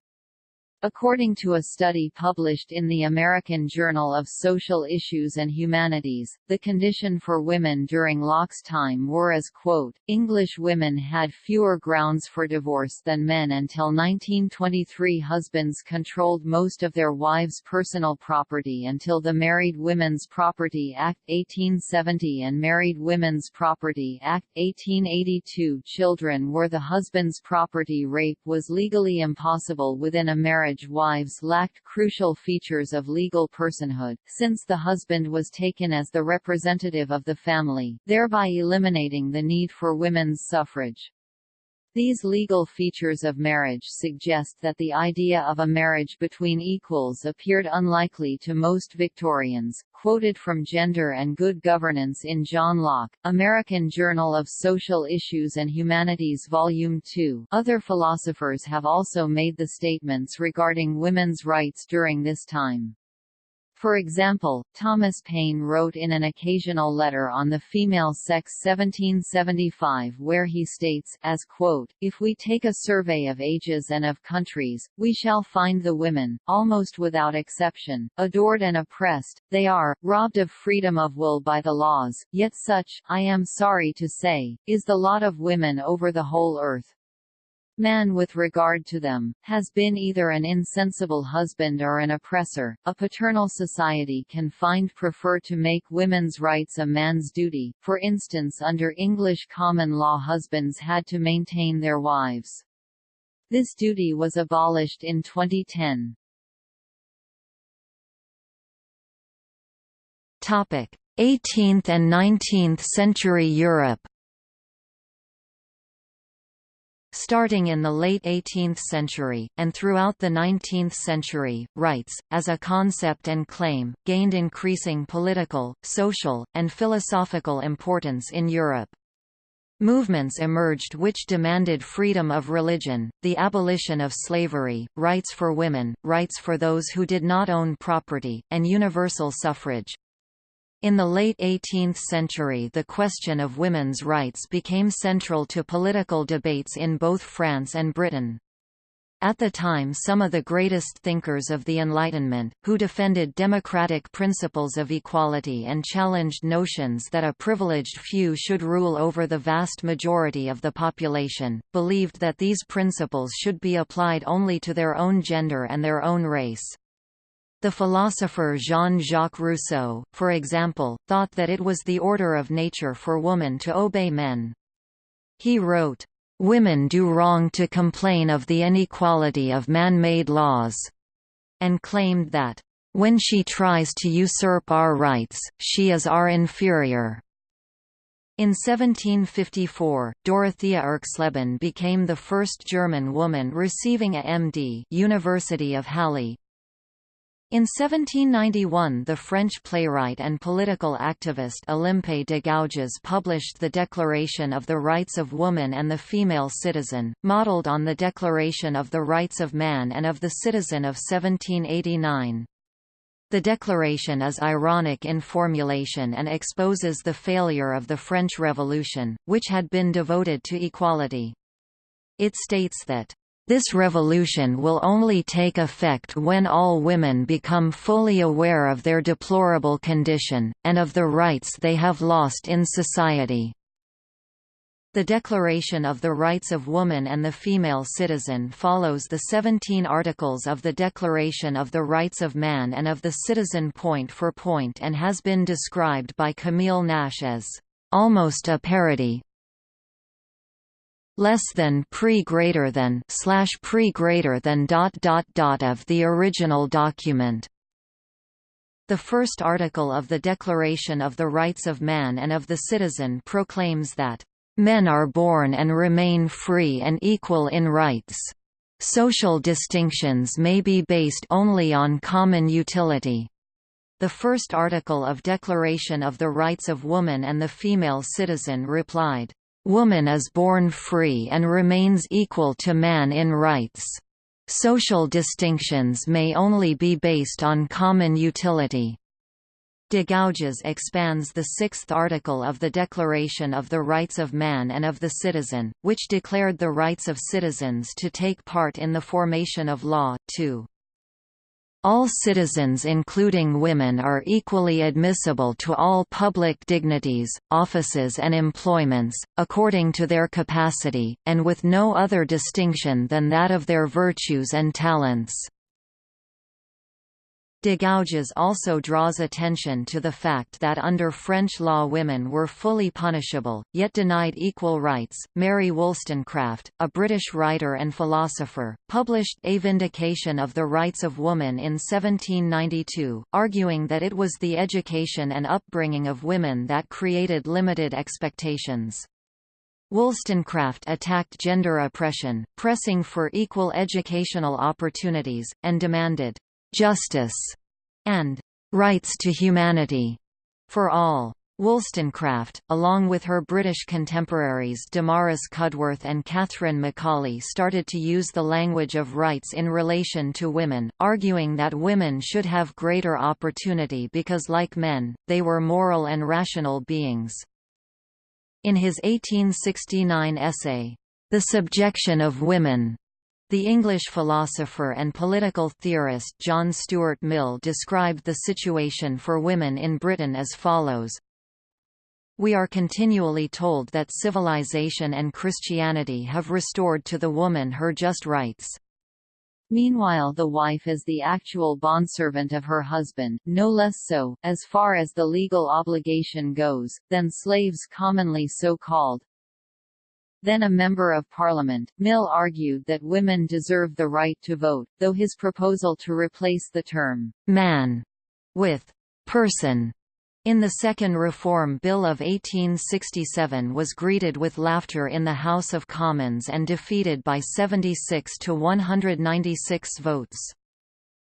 According to a study published in the American Journal of Social Issues and Humanities, the condition for women during Locke's time were as quote, English women had fewer grounds for divorce than men until 1923 husbands controlled most of their wives' personal property until the Married Women's Property Act 1870 and Married Women's Property Act 1882 children were the husband's property rape was legally impossible within a marriage marriage wives lacked crucial features of legal personhood, since the husband was taken as the representative of the family, thereby eliminating the need for women's suffrage. These legal features of marriage suggest that the idea of a marriage between equals appeared unlikely to most Victorians. Quoted from Gender and Good Governance in John Locke, American Journal of Social Issues and Humanities Volume 2. Other philosophers have also made the statements regarding women's rights during this time. For example, Thomas Paine wrote in an occasional letter on the female sex 1775 where he states, as quote, If we take a survey of ages and of countries, we shall find the women, almost without exception, adored and oppressed, they are, robbed of freedom of will by the laws, yet such, I am sorry to say, is the lot of women over the whole earth man with regard to them, has been either an insensible husband or an oppressor. A paternal society can find prefer to make women's rights a man's duty, for instance under English common law husbands had to maintain their wives. This duty was abolished in 2010. Topic: 18th and 19th century Europe Starting in the late 18th century, and throughout the 19th century, rights, as a concept and claim, gained increasing political, social, and philosophical importance in Europe. Movements emerged which demanded freedom of religion, the abolition of slavery, rights for women, rights for those who did not own property, and universal suffrage. In the late 18th century the question of women's rights became central to political debates in both France and Britain. At the time some of the greatest thinkers of the Enlightenment, who defended democratic principles of equality and challenged notions that a privileged few should rule over the vast majority of the population, believed that these principles should be applied only to their own gender and their own race. The philosopher Jean-Jacques Rousseau, for example, thought that it was the order of nature for woman to obey men. He wrote, "...women do wrong to complain of the inequality of man-made laws," and claimed that, "...when she tries to usurp our rights, she is our inferior." In 1754, Dorothea Erxleben became the first German woman receiving a MD University of Halle. In 1791 the French playwright and political activist Olympe de Gouges published the Declaration of the Rights of Woman and the Female Citizen, modelled on the Declaration of the Rights of Man and of the Citizen of 1789. The declaration is ironic in formulation and exposes the failure of the French Revolution, which had been devoted to equality. It states that, "...this revolution will only take effect when all women become fully aware of their deplorable condition, and of the rights they have lost in society." The Declaration of the Rights of Woman and the Female Citizen follows the 17 articles of the Declaration of the Rights of Man and of the Citizen point for point and has been described by Camille Naish as almost a parody less than pre greater than slash pre greater than dot dot dot of the original document. The first article of the Declaration of the Rights of Man and of the Citizen proclaims that Men are born and remain free and equal in rights. Social distinctions may be based only on common utility. The first article of Declaration of the Rights of Woman and the Female Citizen replied, "...woman is born free and remains equal to man in rights. Social distinctions may only be based on common utility." De Gouges expands the sixth article of the Declaration of the Rights of Man and of the Citizen, which declared the rights of citizens to take part in the formation of law, too. All citizens including women are equally admissible to all public dignities, offices and employments, according to their capacity, and with no other distinction than that of their virtues and talents. De Gouges also draws attention to the fact that under French law women were fully punishable, yet denied equal rights. Mary Wollstonecraft, a British writer and philosopher, published A Vindication of the Rights of Woman in 1792, arguing that it was the education and upbringing of women that created limited expectations. Wollstonecraft attacked gender oppression, pressing for equal educational opportunities, and demanded justice, and rights to humanity for all. Wollstonecraft, along with her British contemporaries Damaris Cudworth and Catherine Macaulay started to use the language of rights in relation to women, arguing that women should have greater opportunity because like men, they were moral and rational beings. In his 1869 essay, The Subjection of Women, the English philosopher and political theorist John Stuart Mill described the situation for women in Britain as follows. We are continually told that civilization and Christianity have restored to the woman her just rights. Meanwhile the wife is the actual bondservant of her husband, no less so, as far as the legal obligation goes, than slaves commonly so called, then a Member of Parliament, Mill argued that women deserve the right to vote, though his proposal to replace the term «man» with «person» in the Second Reform Bill of 1867 was greeted with laughter in the House of Commons and defeated by 76 to 196 votes.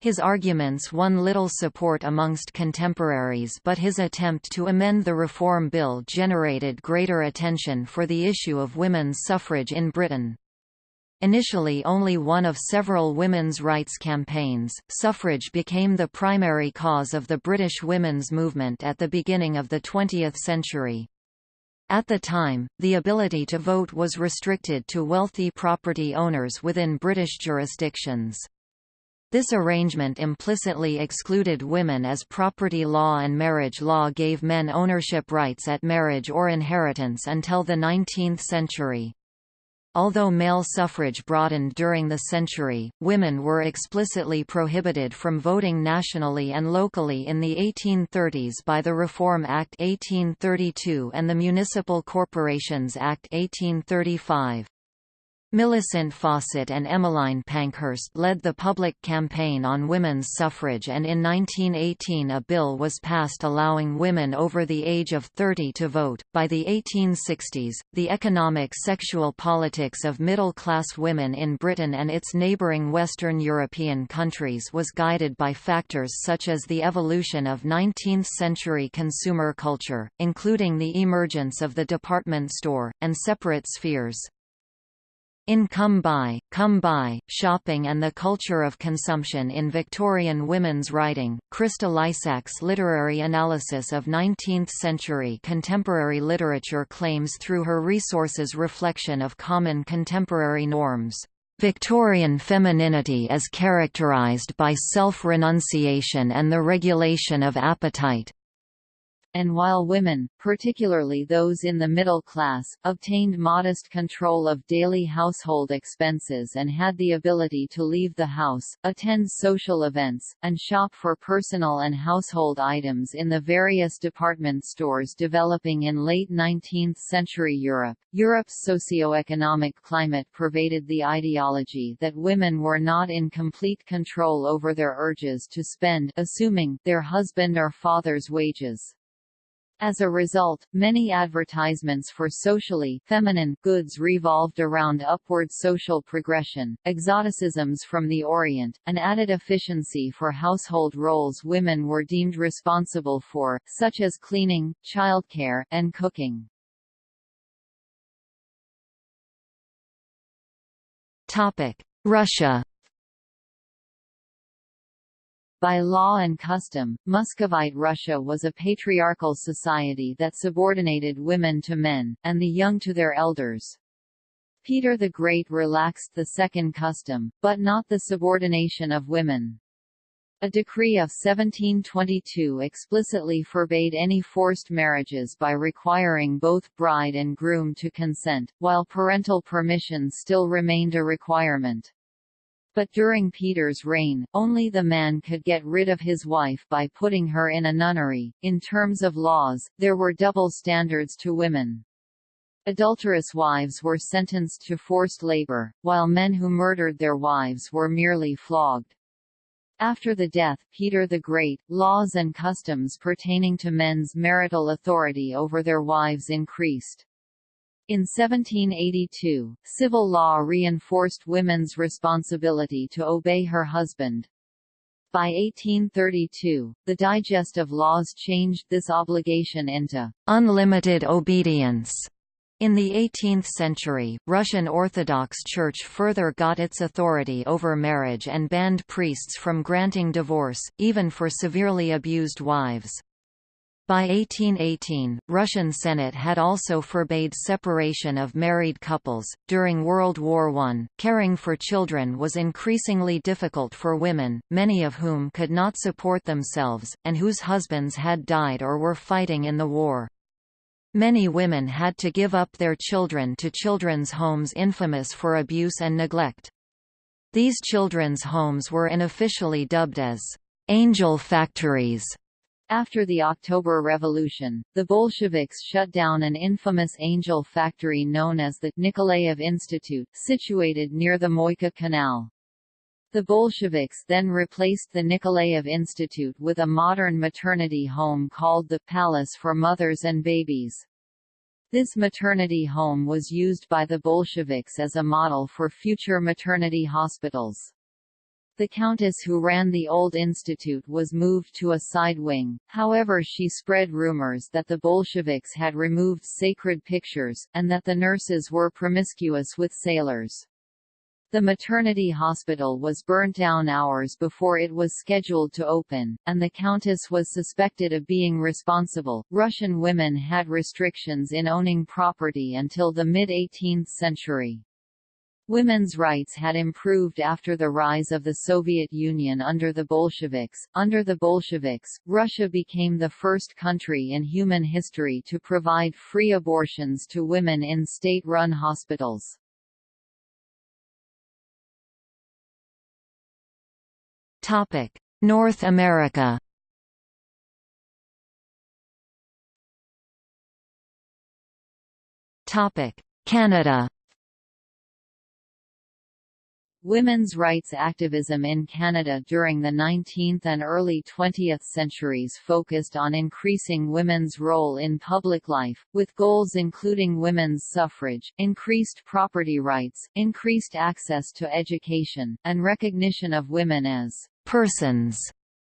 His arguments won little support amongst contemporaries but his attempt to amend the Reform Bill generated greater attention for the issue of women's suffrage in Britain. Initially only one of several women's rights campaigns, suffrage became the primary cause of the British women's movement at the beginning of the 20th century. At the time, the ability to vote was restricted to wealthy property owners within British jurisdictions. This arrangement implicitly excluded women as property law and marriage law gave men ownership rights at marriage or inheritance until the 19th century. Although male suffrage broadened during the century, women were explicitly prohibited from voting nationally and locally in the 1830s by the Reform Act 1832 and the Municipal Corporations Act 1835. Millicent Fawcett and Emmeline Pankhurst led the public campaign on women's suffrage and in 1918 a bill was passed allowing women over the age of 30 to vote. By the 1860s, the economic sexual politics of middle-class women in Britain and its neighbouring Western European countries was guided by factors such as the evolution of 19th-century consumer culture, including the emergence of the department store, and separate spheres. In Come Buy, Come Buy, Shopping and the Culture of Consumption in Victorian Women's Writing, Krista Lysack's literary analysis of 19th-century contemporary literature claims through her resources reflection of common contemporary norms. Victorian femininity is characterized by self-renunciation and the regulation of appetite, and while women, particularly those in the middle class, obtained modest control of daily household expenses and had the ability to leave the house, attend social events, and shop for personal and household items in the various department stores developing in late 19th-century Europe, Europe's socio-economic climate pervaded the ideology that women were not in complete control over their urges to spend assuming their husband or father's wages. As a result, many advertisements for socially feminine goods revolved around upward social progression, exoticisms from the Orient, and added efficiency for household roles women were deemed responsible for, such as cleaning, childcare, and cooking. Russia by law and custom, Muscovite Russia was a patriarchal society that subordinated women to men, and the young to their elders. Peter the Great relaxed the second custom, but not the subordination of women. A decree of 1722 explicitly forbade any forced marriages by requiring both bride and groom to consent, while parental permission still remained a requirement. But during Peter's reign, only the man could get rid of his wife by putting her in a nunnery. In terms of laws, there were double standards to women. Adulterous wives were sentenced to forced labor, while men who murdered their wives were merely flogged. After the death Peter the Great, laws and customs pertaining to men's marital authority over their wives increased. In 1782, civil law reinforced women's responsibility to obey her husband. By 1832, the Digest of Laws changed this obligation into unlimited obedience. In the 18th century, Russian Orthodox Church further got its authority over marriage and banned priests from granting divorce, even for severely abused wives. By 1818, Russian Senate had also forbade separation of married couples. During World War I, caring for children was increasingly difficult for women, many of whom could not support themselves, and whose husbands had died or were fighting in the war. Many women had to give up their children to children's homes infamous for abuse and neglect. These children's homes were unofficially dubbed as angel factories after the October Revolution, the Bolsheviks shut down an infamous angel factory known as the Nikolaev Institute, situated near the Moika Canal. The Bolsheviks then replaced the Nikolaev Institute with a modern maternity home called the Palace for Mothers and Babies. This maternity home was used by the Bolsheviks as a model for future maternity hospitals. The countess who ran the old institute was moved to a side wing, however she spread rumors that the Bolsheviks had removed sacred pictures, and that the nurses were promiscuous with sailors. The maternity hospital was burnt down hours before it was scheduled to open, and the countess was suspected of being responsible. Russian women had restrictions in owning property until the mid 18th century. Women's rights had improved after the rise of the Soviet Union under the Bolsheviks. Under the Bolsheviks, Russia became the first country in human history to provide free abortions to women in state-run hospitals. Topic: North America. Topic: Canada. Women's rights activism in Canada during the 19th and early 20th centuries focused on increasing women's role in public life, with goals including women's suffrage, increased property rights, increased access to education, and recognition of women as persons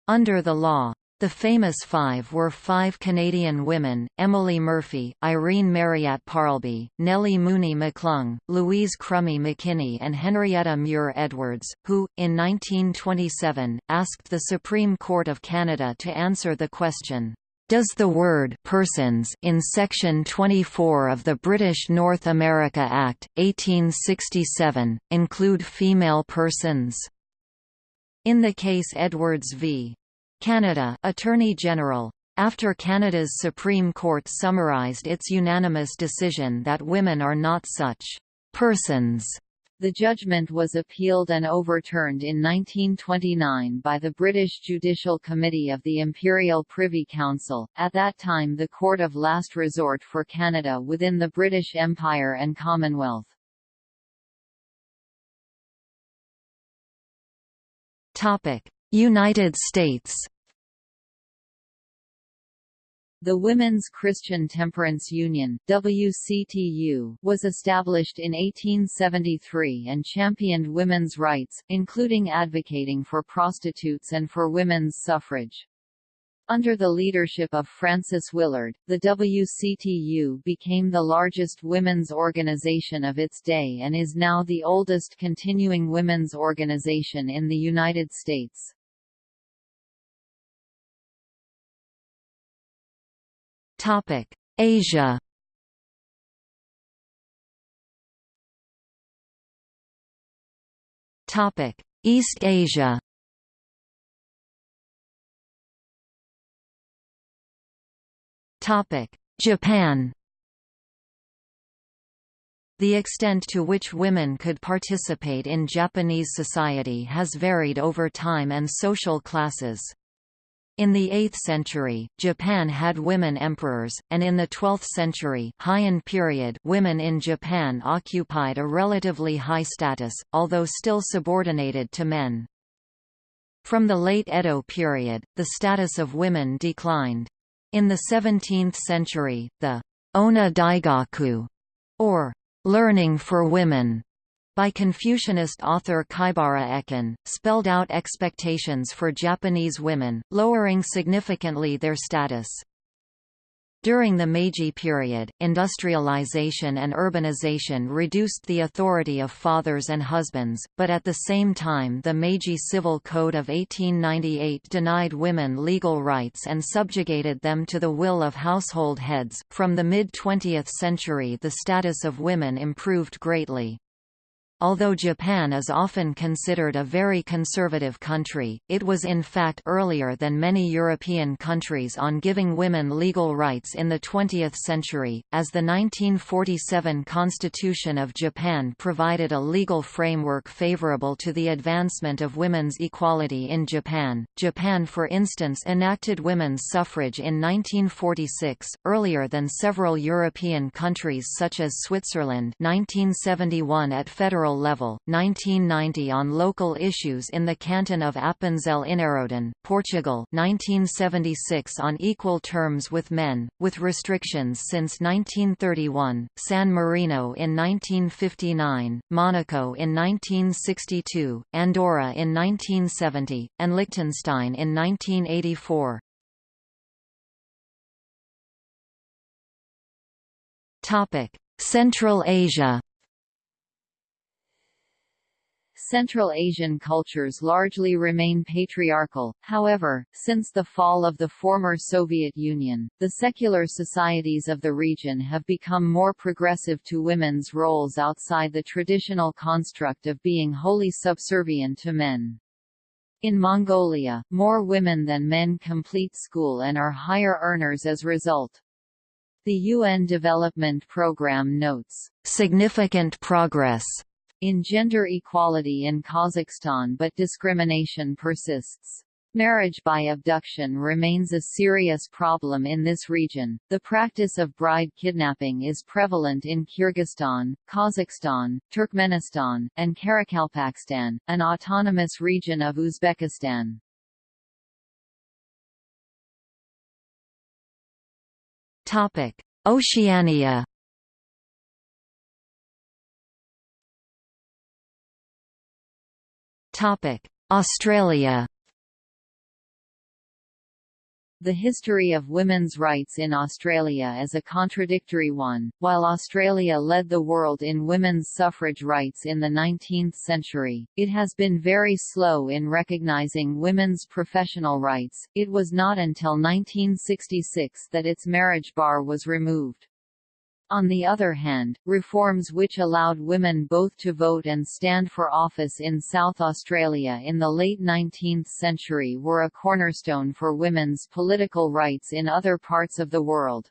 under the law. The famous five were five Canadian women, Emily Murphy, Irene Marryat Parlby, Nellie Mooney McClung, Louise Crummy McKinney and Henrietta Muir Edwards, who, in 1927, asked the Supreme Court of Canada to answer the question, "...does the word persons in Section 24 of the British North America Act, 1867, include female persons?" In the case Edwards v. Canada Attorney General after Canada's Supreme Court summarized its unanimous decision that women are not such persons. The judgment was appealed and overturned in 1929 by the British Judicial Committee of the Imperial Privy Council, at that time the court of last resort for Canada within the British Empire and Commonwealth. United States The Women's Christian Temperance Union WCTU, was established in 1873 and championed women's rights, including advocating for prostitutes and for women's suffrage. Under the leadership of Frances Willard, the WCTU became the largest women's organization of its day and is now the oldest continuing women's organization in the United States. Topic: Asia. Topic: East Asia. Topic: Japan. The extent to which women could participate in Japanese society has varied over time and social classes. In the 8th century, Japan had women emperors, and in the 12th century Heian period women in Japan occupied a relatively high status, although still subordinated to men. From the late Edo period, the status of women declined. In the 17th century, the Onna Daigaku, or learning for women, by Confucianist author Kaibara Ekken, spelled out expectations for Japanese women, lowering significantly their status. During the Meiji period, industrialization and urbanization reduced the authority of fathers and husbands, but at the same time the Meiji Civil Code of 1898 denied women legal rights and subjugated them to the will of household heads. From the mid 20th century, the status of women improved greatly. Although Japan is often considered a very conservative country, it was in fact earlier than many European countries on giving women legal rights in the 20th century, as the 1947 Constitution of Japan provided a legal framework favorable to the advancement of women's equality in Japan. Japan for instance enacted women's suffrage in 1946, earlier than several European countries such as Switzerland 1971 at federal federal level, 1990 on local issues in the canton of Appenzell-Innerrhoden, Portugal 1976 on equal terms with men, with restrictions since 1931, San Marino in 1959, Monaco in 1962, Andorra in 1970, and Liechtenstein in 1984. Central Asia Central Asian cultures largely remain patriarchal, however, since the fall of the former Soviet Union, the secular societies of the region have become more progressive to women's roles outside the traditional construct of being wholly subservient to men. In Mongolia, more women than men complete school and are higher earners as a result. The UN Development Programme notes, "...significant progress." In gender equality in Kazakhstan but discrimination persists. Marriage by abduction remains a serious problem in this region. The practice of bride kidnapping is prevalent in Kyrgyzstan, Kazakhstan, Turkmenistan, and Karakalpakstan, an autonomous region of Uzbekistan. Topic: Oceania. Australia. The history of women's rights in Australia is a contradictory one. While Australia led the world in women's suffrage rights in the 19th century, it has been very slow in recognising women's professional rights. It was not until 1966 that its marriage bar was removed. On the other hand, reforms which allowed women both to vote and stand for office in South Australia in the late 19th century were a cornerstone for women's political rights in other parts of the world.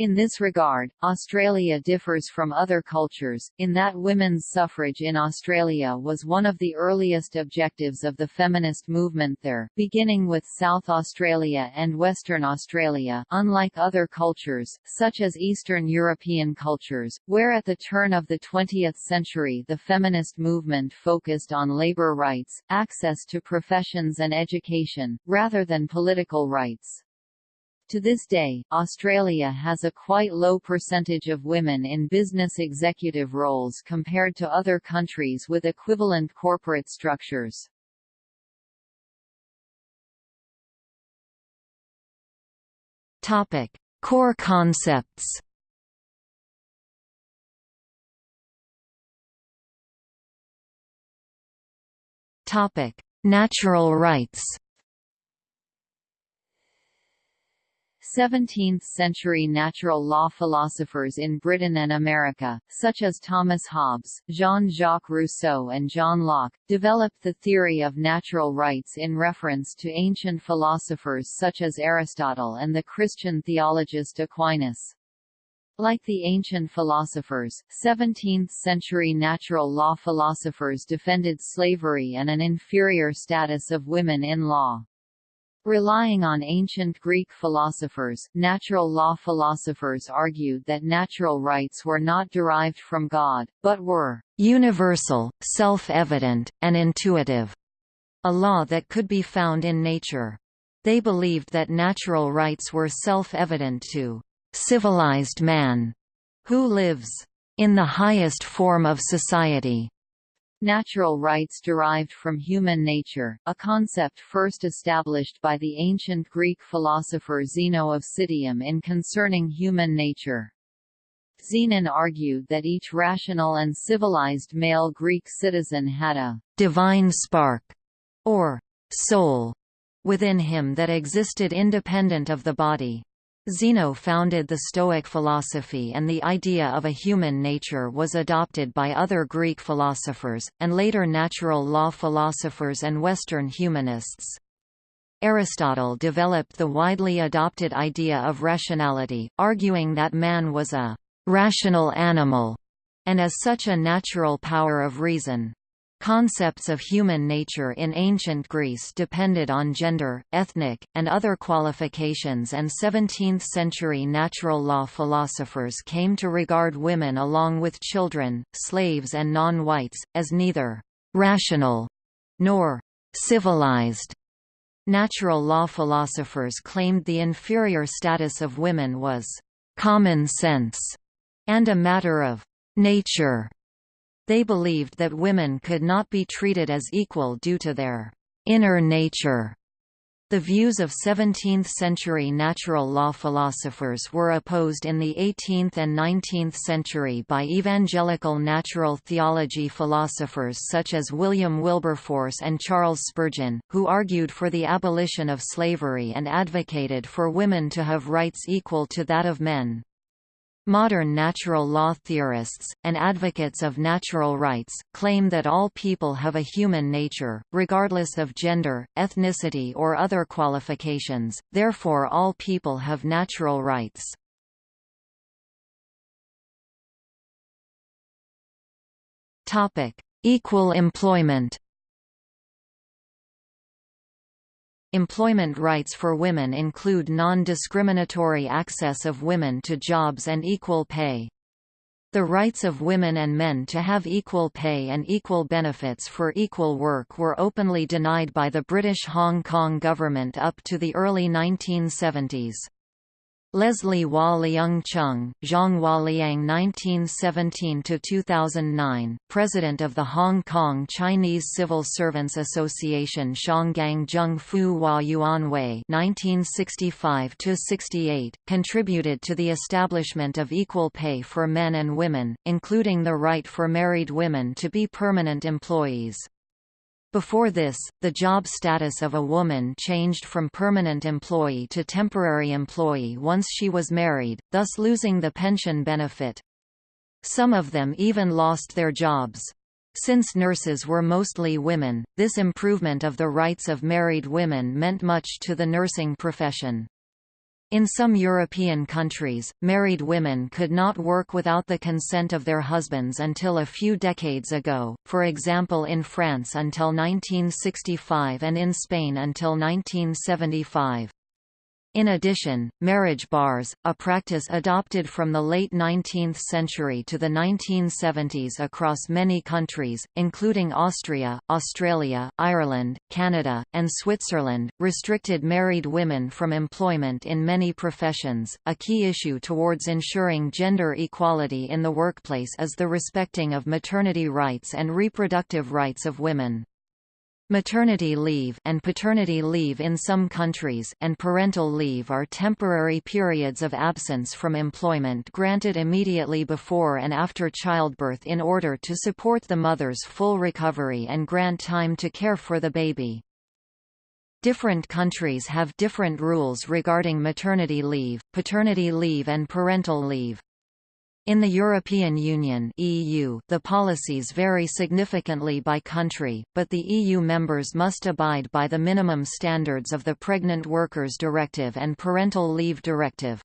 In this regard, Australia differs from other cultures, in that women's suffrage in Australia was one of the earliest objectives of the feminist movement there, beginning with South Australia and Western Australia unlike other cultures, such as Eastern European cultures, where at the turn of the 20th century the feminist movement focused on labour rights, access to professions and education, rather than political rights. To this day, Australia has a quite low percentage of women in business executive roles compared to other countries with equivalent corporate structures. Topic: Core concepts. Topic: Natural rights. 17th-century natural law philosophers in Britain and America, such as Thomas Hobbes, Jean-Jacques Rousseau and John Locke, developed the theory of natural rights in reference to ancient philosophers such as Aristotle and the Christian theologist Aquinas. Like the ancient philosophers, 17th-century natural law philosophers defended slavery and an inferior status of women in law. Relying on ancient Greek philosophers, natural law philosophers argued that natural rights were not derived from God, but were universal, self-evident, and intuitive, a law that could be found in nature. They believed that natural rights were self-evident to civilized man, who lives in the highest form of society, Natural rights derived from human nature, a concept first established by the ancient Greek philosopher Zeno of Citium in Concerning Human Nature. Zenon argued that each rational and civilized male Greek citizen had a divine spark, or soul, within him that existed independent of the body. Zeno founded the Stoic philosophy and the idea of a human nature was adopted by other Greek philosophers, and later natural law philosophers and Western humanists. Aristotle developed the widely adopted idea of rationality, arguing that man was a «rational animal» and as such a natural power of reason. Concepts of human nature in ancient Greece depended on gender, ethnic, and other qualifications and 17th-century natural law philosophers came to regard women along with children, slaves and non-whites, as neither «rational» nor «civilized». Natural law philosophers claimed the inferior status of women was «common sense» and a matter of «nature» They believed that women could not be treated as equal due to their inner nature. The views of 17th-century natural law philosophers were opposed in the 18th and 19th century by evangelical natural theology philosophers such as William Wilberforce and Charles Spurgeon, who argued for the abolition of slavery and advocated for women to have rights equal to that of men. Modern natural law theorists, and advocates of natural rights, claim that all people have a human nature, regardless of gender, ethnicity or other qualifications, therefore all people have natural rights. Equal employment Employment rights for women include non-discriminatory access of women to jobs and equal pay. The rights of women and men to have equal pay and equal benefits for equal work were openly denied by the British Hong Kong government up to the early 1970s. Leslie Wah Leung Chung, Zhang Hua Liang 1917–2009, President of the Hong Kong Chinese Civil Servants Association Shanggang Zheng Fu Hua Yuanwei 1965–68, contributed to the establishment of equal pay for men and women, including the right for married women to be permanent employees. Before this, the job status of a woman changed from permanent employee to temporary employee once she was married, thus losing the pension benefit. Some of them even lost their jobs. Since nurses were mostly women, this improvement of the rights of married women meant much to the nursing profession. In some European countries, married women could not work without the consent of their husbands until a few decades ago, for example in France until 1965 and in Spain until 1975. In addition, marriage bars, a practice adopted from the late 19th century to the 1970s across many countries, including Austria, Australia, Ireland, Canada, and Switzerland, restricted married women from employment in many professions. A key issue towards ensuring gender equality in the workplace is the respecting of maternity rights and reproductive rights of women. Maternity leave and paternity leave in some countries and parental leave are temporary periods of absence from employment granted immediately before and after childbirth in order to support the mother's full recovery and grant time to care for the baby. Different countries have different rules regarding maternity leave, paternity leave and parental leave. In the European Union (EU), the policies vary significantly by country, but the EU members must abide by the minimum standards of the Pregnant Workers Directive and Parental Leave Directive.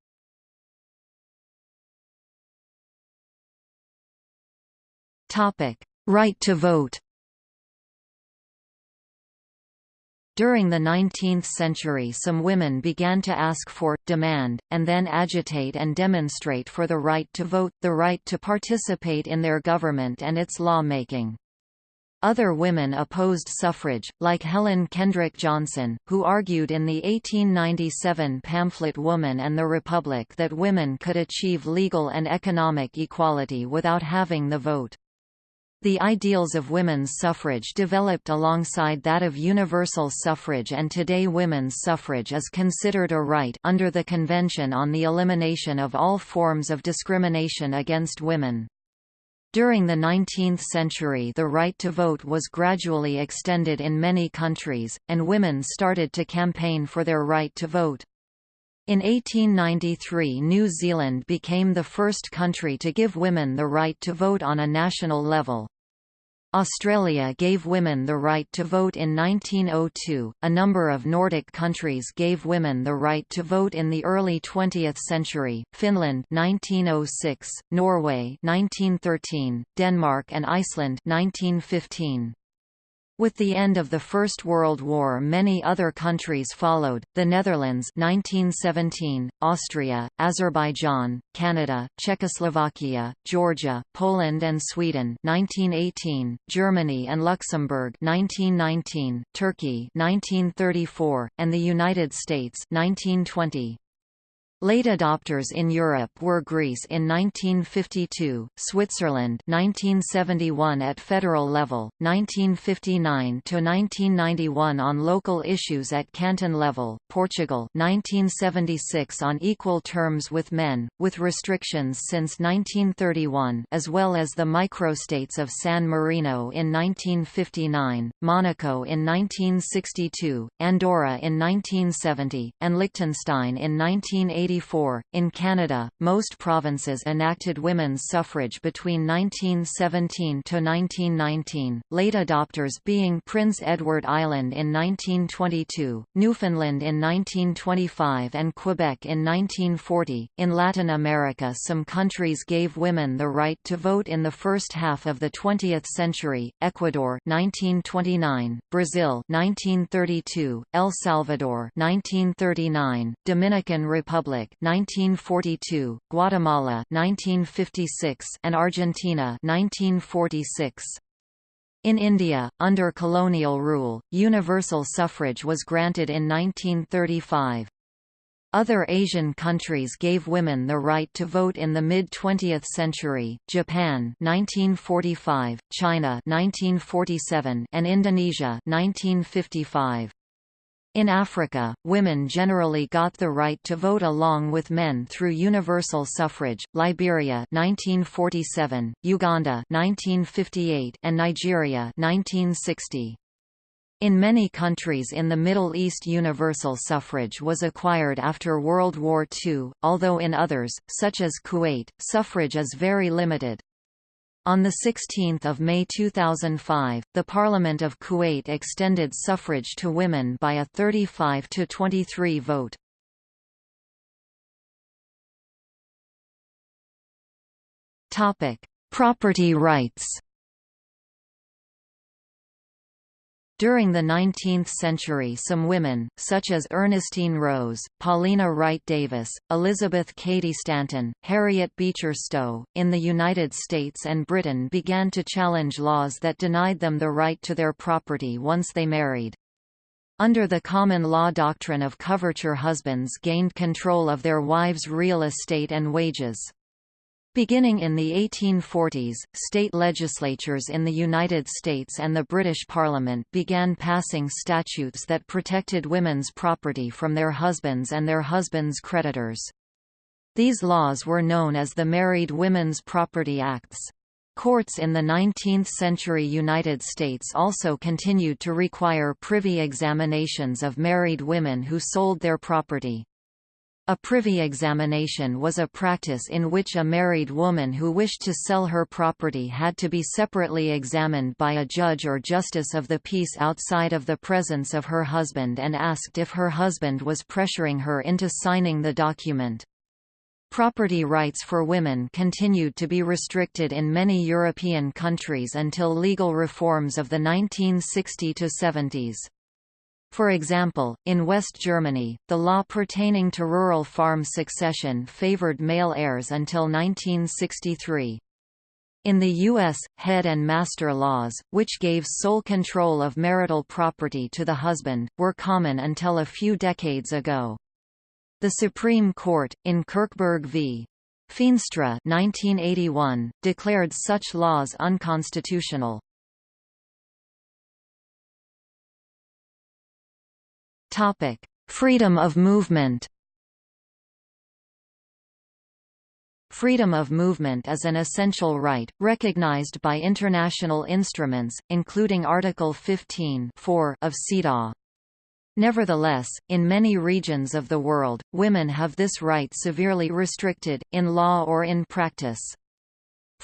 Topic: Right to vote. During the 19th century some women began to ask for, demand, and then agitate and demonstrate for the right to vote, the right to participate in their government and its lawmaking. Other women opposed suffrage, like Helen Kendrick Johnson, who argued in the 1897 pamphlet Woman and the Republic that women could achieve legal and economic equality without having the vote. The ideals of women's suffrage developed alongside that of universal suffrage and today women's suffrage is considered a right under the Convention on the Elimination of All Forms of Discrimination Against Women. During the 19th century the right to vote was gradually extended in many countries, and women started to campaign for their right to vote. In 1893 New Zealand became the first country to give women the right to vote on a national level. Australia gave women the right to vote in 1902. A number of Nordic countries gave women the right to vote in the early 20th century. Finland 1906, Norway 1913, Denmark and Iceland 1915. With the end of the First World War many other countries followed, the Netherlands 1917, Austria, Azerbaijan, Canada, Czechoslovakia, Georgia, Poland and Sweden 1918, Germany and Luxembourg 1919, Turkey 1934, and the United States 1920. Late adopters in Europe were Greece in 1952, Switzerland 1971 at federal level, 1959 to 1991 on local issues at canton level, Portugal 1976 on equal terms with men, with restrictions since 1931, as well as the microstates of San Marino in 1959, Monaco in 1962, Andorra in 1970, and Liechtenstein in 1980 1984. In Canada, most provinces enacted women's suffrage between 1917 to 1919, late adopters being Prince Edward Island in 1922, Newfoundland in 1925, and Quebec in 1940. In Latin America, some countries gave women the right to vote in the first half of the 20th century: Ecuador 1929, Brazil 1932, El Salvador 1939, Dominican Republic 1942, Guatemala 1956, and Argentina 1946. In India, under colonial rule, universal suffrage was granted in 1935. Other Asian countries gave women the right to vote in the mid-20th century, Japan 1945, China 1947, and Indonesia 1955. In Africa, women generally got the right to vote along with men through universal suffrage. Liberia 1947, Uganda 1958, and Nigeria 1960. In many countries in the Middle East universal suffrage was acquired after World War II, although in others, such as Kuwait, suffrage is very limited. On 16 May 2005, the Parliament of Kuwait extended suffrage to women by a 35 to 23 vote. Property rights During the 19th century some women, such as Ernestine Rose, Paulina Wright Davis, Elizabeth Cady Stanton, Harriet Beecher Stowe, in the United States and Britain began to challenge laws that denied them the right to their property once they married. Under the common law doctrine of coverture husbands gained control of their wives' real estate and wages. Beginning in the 1840s, state legislatures in the United States and the British Parliament began passing statutes that protected women's property from their husbands and their husbands' creditors. These laws were known as the Married Women's Property Acts. Courts in the 19th-century United States also continued to require privy examinations of married women who sold their property. A privy examination was a practice in which a married woman who wished to sell her property had to be separately examined by a judge or justice of the peace outside of the presence of her husband and asked if her husband was pressuring her into signing the document. Property rights for women continued to be restricted in many European countries until legal reforms of the 1960–70s. For example, in West Germany, the law pertaining to rural farm succession favored male heirs until 1963. In the U.S., head and master laws, which gave sole control of marital property to the husband, were common until a few decades ago. The Supreme Court, in Kirchberg v. Feenstra 1981, declared such laws unconstitutional. Topic: Freedom of movement. Freedom of movement is an essential right, recognized by international instruments, including Article 15 of CEDAW. Nevertheless, in many regions of the world, women have this right severely restricted, in law or in practice.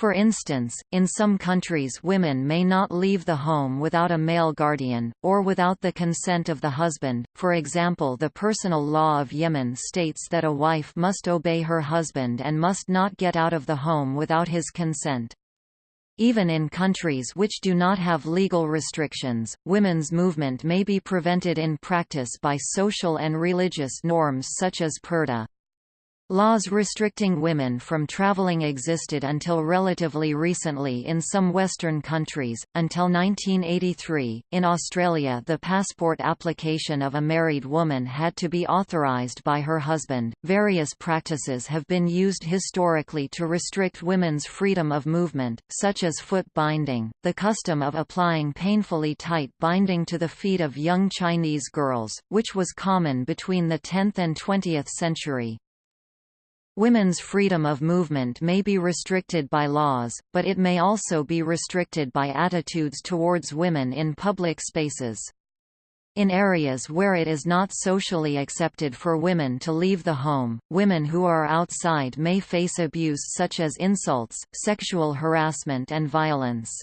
For instance, in some countries women may not leave the home without a male guardian, or without the consent of the husband, for example the personal law of Yemen states that a wife must obey her husband and must not get out of the home without his consent. Even in countries which do not have legal restrictions, women's movement may be prevented in practice by social and religious norms such as purdah. Laws restricting women from traveling existed until relatively recently in some Western countries. Until 1983, in Australia, the passport application of a married woman had to be authorised by her husband. Various practices have been used historically to restrict women's freedom of movement, such as foot binding, the custom of applying painfully tight binding to the feet of young Chinese girls, which was common between the 10th and 20th century. Women's freedom of movement may be restricted by laws, but it may also be restricted by attitudes towards women in public spaces. In areas where it is not socially accepted for women to leave the home, women who are outside may face abuse such as insults, sexual harassment and violence.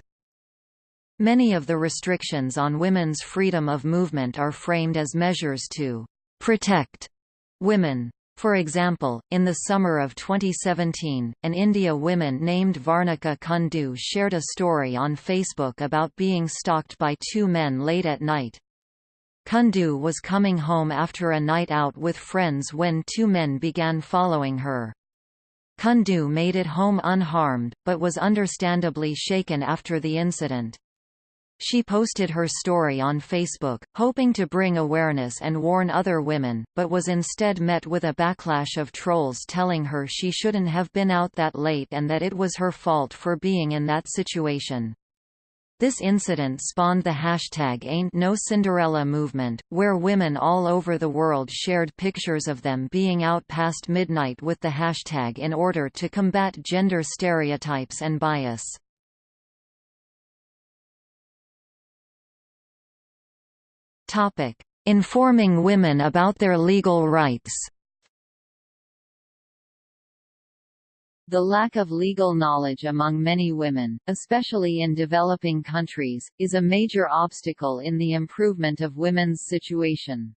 Many of the restrictions on women's freedom of movement are framed as measures to protect women. For example, in the summer of 2017, an India woman named Varnika Kundu shared a story on Facebook about being stalked by two men late at night. Kundu was coming home after a night out with friends when two men began following her. Kundu made it home unharmed, but was understandably shaken after the incident. She posted her story on Facebook, hoping to bring awareness and warn other women, but was instead met with a backlash of trolls telling her she shouldn't have been out that late and that it was her fault for being in that situation. This incident spawned the hashtag Ain't No Cinderella movement, where women all over the world shared pictures of them being out past midnight with the hashtag in order to combat gender stereotypes and bias. Informing women about their legal rights The lack of legal knowledge among many women, especially in developing countries, is a major obstacle in the improvement of women's situation.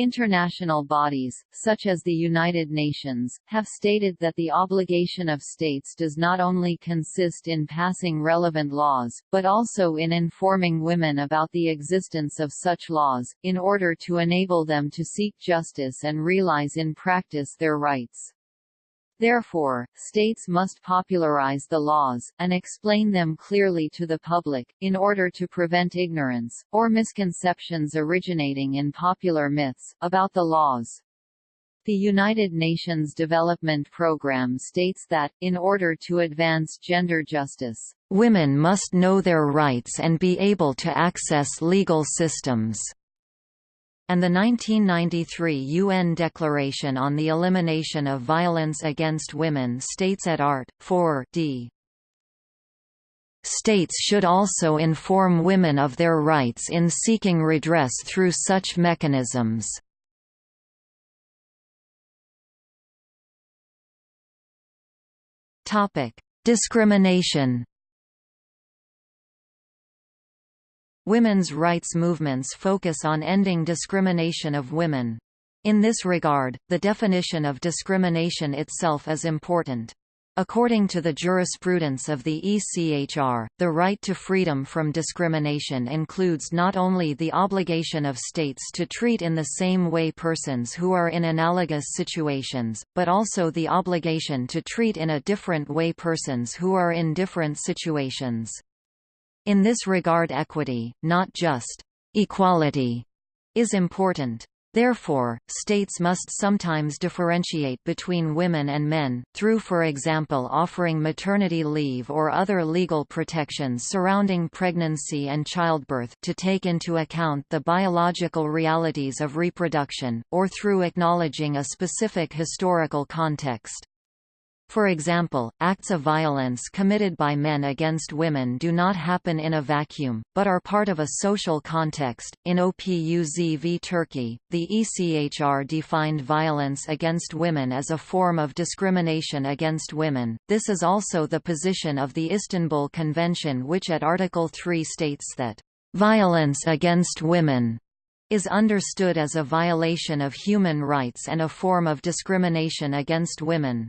International bodies, such as the United Nations, have stated that the obligation of states does not only consist in passing relevant laws, but also in informing women about the existence of such laws, in order to enable them to seek justice and realize in practice their rights. Therefore, states must popularize the laws, and explain them clearly to the public, in order to prevent ignorance, or misconceptions originating in popular myths, about the laws. The United Nations Development Programme states that, in order to advance gender justice, women must know their rights and be able to access legal systems and the 1993 UN Declaration on the Elimination of Violence Against Women states at Art. 4 d. States should also inform women of their rights in seeking redress through such mechanisms. Discrimination Women's rights movements focus on ending discrimination of women. In this regard, the definition of discrimination itself is important. According to the jurisprudence of the ECHR, the right to freedom from discrimination includes not only the obligation of states to treat in the same way persons who are in analogous situations, but also the obligation to treat in a different way persons who are in different situations. In this regard equity, not just equality, is important. Therefore, states must sometimes differentiate between women and men, through for example offering maternity leave or other legal protections surrounding pregnancy and childbirth to take into account the biological realities of reproduction, or through acknowledging a specific historical context. For example, acts of violence committed by men against women do not happen in a vacuum, but are part of a social context. In OPUZ v Turkey, the ECHR defined violence against women as a form of discrimination against women. This is also the position of the Istanbul Convention, which at Article 3 states that violence against women is understood as a violation of human rights and a form of discrimination against women.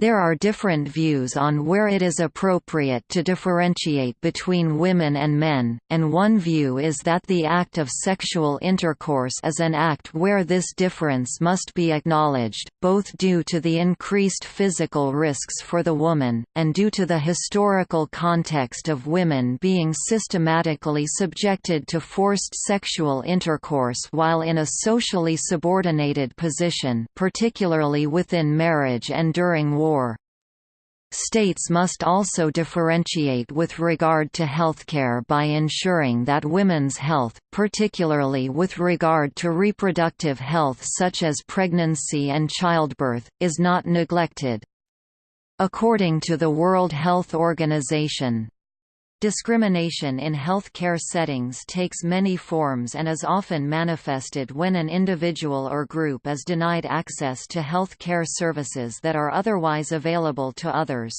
There are different views on where it is appropriate to differentiate between women and men, and one view is that the act of sexual intercourse is an act where this difference must be acknowledged, both due to the increased physical risks for the woman, and due to the historical context of women being systematically subjected to forced sexual intercourse while in a socially subordinated position particularly within marriage and during war war. States must also differentiate with regard to healthcare by ensuring that women's health, particularly with regard to reproductive health such as pregnancy and childbirth, is not neglected. According to the World Health Organization, Discrimination in health care settings takes many forms and is often manifested when an individual or group is denied access to health care services that are otherwise available to others.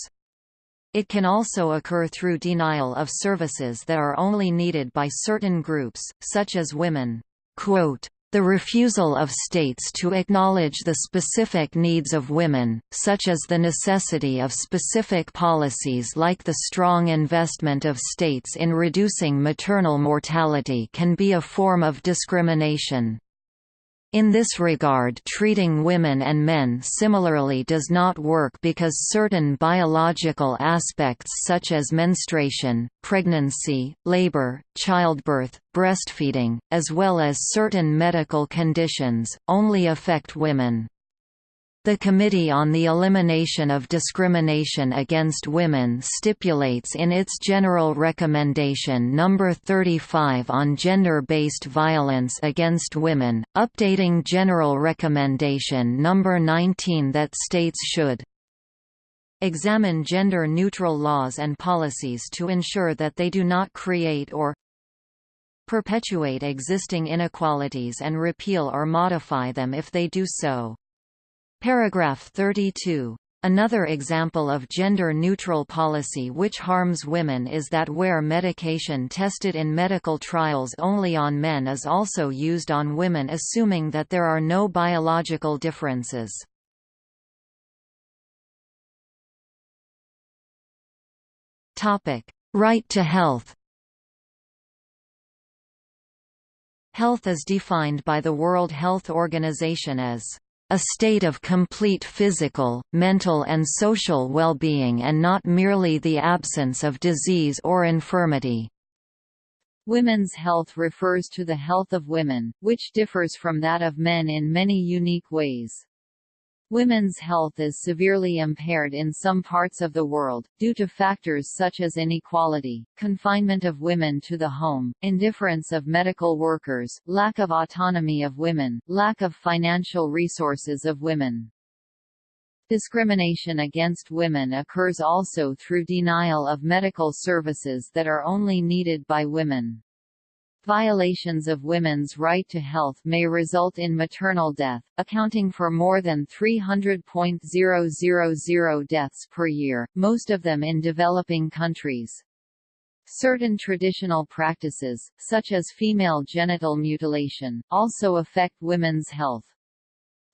It can also occur through denial of services that are only needed by certain groups, such as women. Quote, the refusal of states to acknowledge the specific needs of women, such as the necessity of specific policies like the strong investment of states in reducing maternal mortality can be a form of discrimination. In this regard treating women and men similarly does not work because certain biological aspects such as menstruation, pregnancy, labor, childbirth, breastfeeding, as well as certain medical conditions, only affect women. The Committee on the Elimination of Discrimination Against Women stipulates in its General Recommendation No. 35 on Gender-Based Violence Against Women, updating General Recommendation No. 19 that states should examine gender-neutral laws and policies to ensure that they do not create or perpetuate existing inequalities and repeal or modify them if they do so. Paragraph 32. Another example of gender-neutral policy which harms women is that where medication tested in medical trials only on men is also used on women assuming that there are no biological differences. Right to health Health is defined by the World Health Organization as a state of complete physical, mental and social well-being and not merely the absence of disease or infirmity. Women's health refers to the health of women, which differs from that of men in many unique ways. Women's health is severely impaired in some parts of the world, due to factors such as inequality, confinement of women to the home, indifference of medical workers, lack of autonomy of women, lack of financial resources of women. Discrimination against women occurs also through denial of medical services that are only needed by women. Violations of women's right to health may result in maternal death, accounting for more than 300.000 deaths per year, most of them in developing countries. Certain traditional practices, such as female genital mutilation, also affect women's health.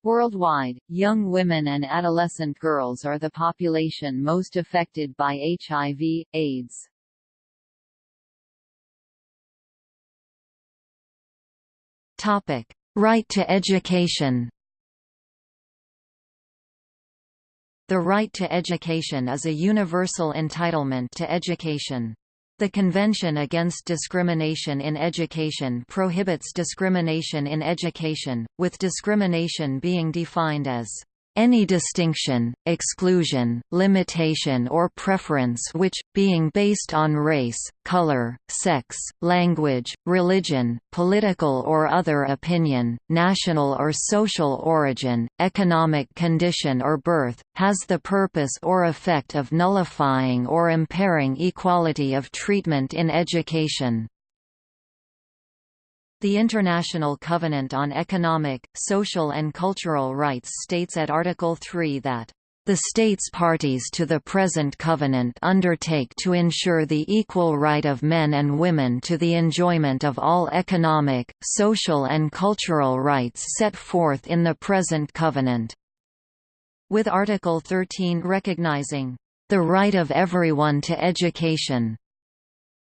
Worldwide, young women and adolescent girls are the population most affected by HIV, AIDS. Topic: Right to education. The right to education is a universal entitlement to education. The Convention Against Discrimination in Education prohibits discrimination in education, with discrimination being defined as any distinction, exclusion, limitation or preference which, being based on race, color, sex, language, religion, political or other opinion, national or social origin, economic condition or birth, has the purpose or effect of nullifying or impairing equality of treatment in education. The International Covenant on Economic, Social and Cultural Rights states at Article 3 that the states parties to the present covenant undertake to ensure the equal right of men and women to the enjoyment of all economic, social and cultural rights set forth in the present covenant." With Article 13 recognizing, "...the right of everyone to education."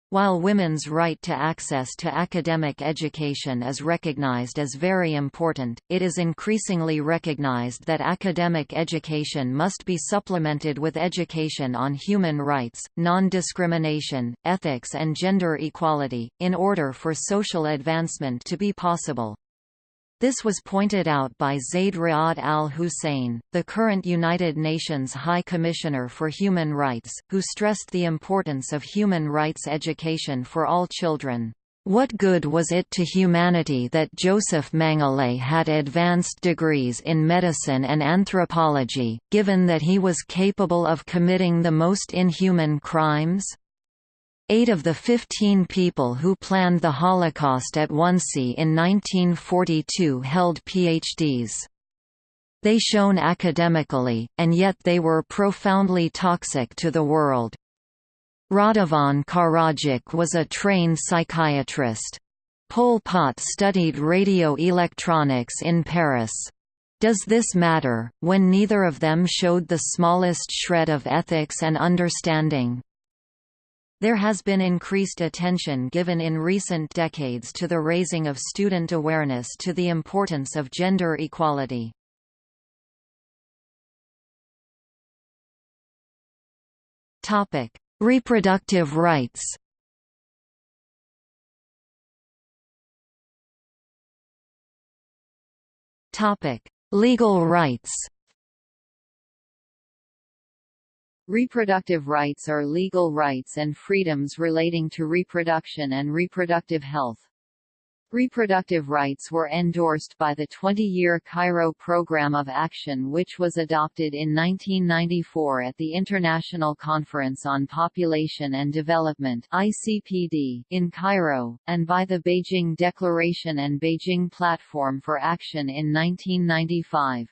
While women's right to access to academic education is recognized as very important, it is increasingly recognized that academic education must be supplemented with education on human rights, non-discrimination, ethics and gender equality, in order for social advancement to be possible. This was pointed out by Zeid Ra'ad al-Hussein, the current United Nations High Commissioner for Human Rights, who stressed the importance of human rights education for all children. What good was it to humanity that Joseph Mengele had advanced degrees in medicine and anthropology, given that he was capable of committing the most inhuman crimes? Eight of the 15 people who planned the Holocaust at Wannsee in 1942 held PhDs. They shone academically, and yet they were profoundly toxic to the world. Radovan Karadzic was a trained psychiatrist. Pol Pot studied radio electronics in Paris. Does this matter, when neither of them showed the smallest shred of ethics and understanding? There has been increased attention given in recent decades to the raising of student awareness to the importance of gender equality. Topic: Reproductive rights Topic: Legal rights Reproductive rights are legal rights and freedoms relating to reproduction and reproductive health. Reproductive rights were endorsed by the 20-year Cairo Programme of Action which was adopted in 1994 at the International Conference on Population and Development ICPD in Cairo, and by the Beijing Declaration and Beijing Platform for Action in 1995.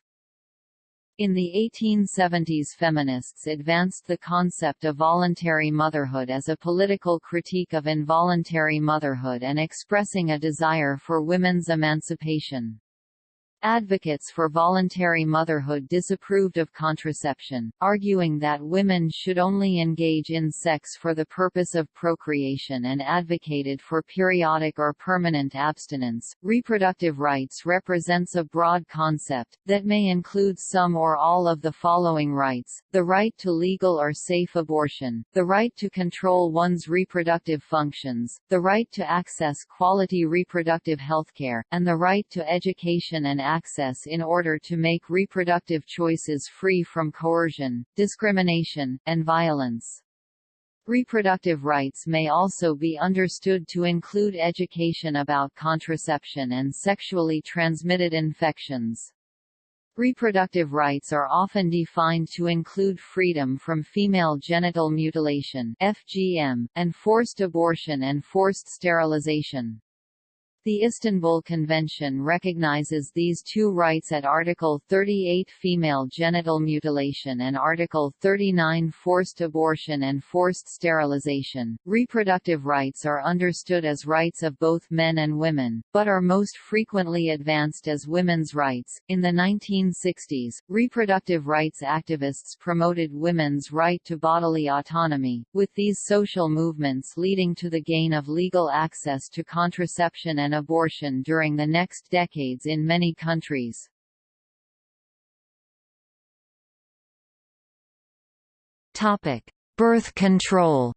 In the 1870s feminists advanced the concept of voluntary motherhood as a political critique of involuntary motherhood and expressing a desire for women's emancipation. Advocates for voluntary motherhood disapproved of contraception, arguing that women should only engage in sex for the purpose of procreation and advocated for periodic or permanent abstinence. Reproductive rights represents a broad concept, that may include some or all of the following rights the right to legal or safe abortion, the right to control one's reproductive functions, the right to access quality reproductive healthcare, and the right to education and access in order to make reproductive choices free from coercion, discrimination, and violence. Reproductive rights may also be understood to include education about contraception and sexually transmitted infections. Reproductive rights are often defined to include freedom from female genital mutilation FGM, and forced abortion and forced sterilization. The Istanbul Convention recognizes these two rights at Article 38 female genital mutilation and Article 39 forced abortion and forced sterilization. Reproductive rights are understood as rights of both men and women, but are most frequently advanced as women's rights. In the 1960s, reproductive rights activists promoted women's right to bodily autonomy, with these social movements leading to the gain of legal access to contraception and abortion during the next decades in many countries. Birth control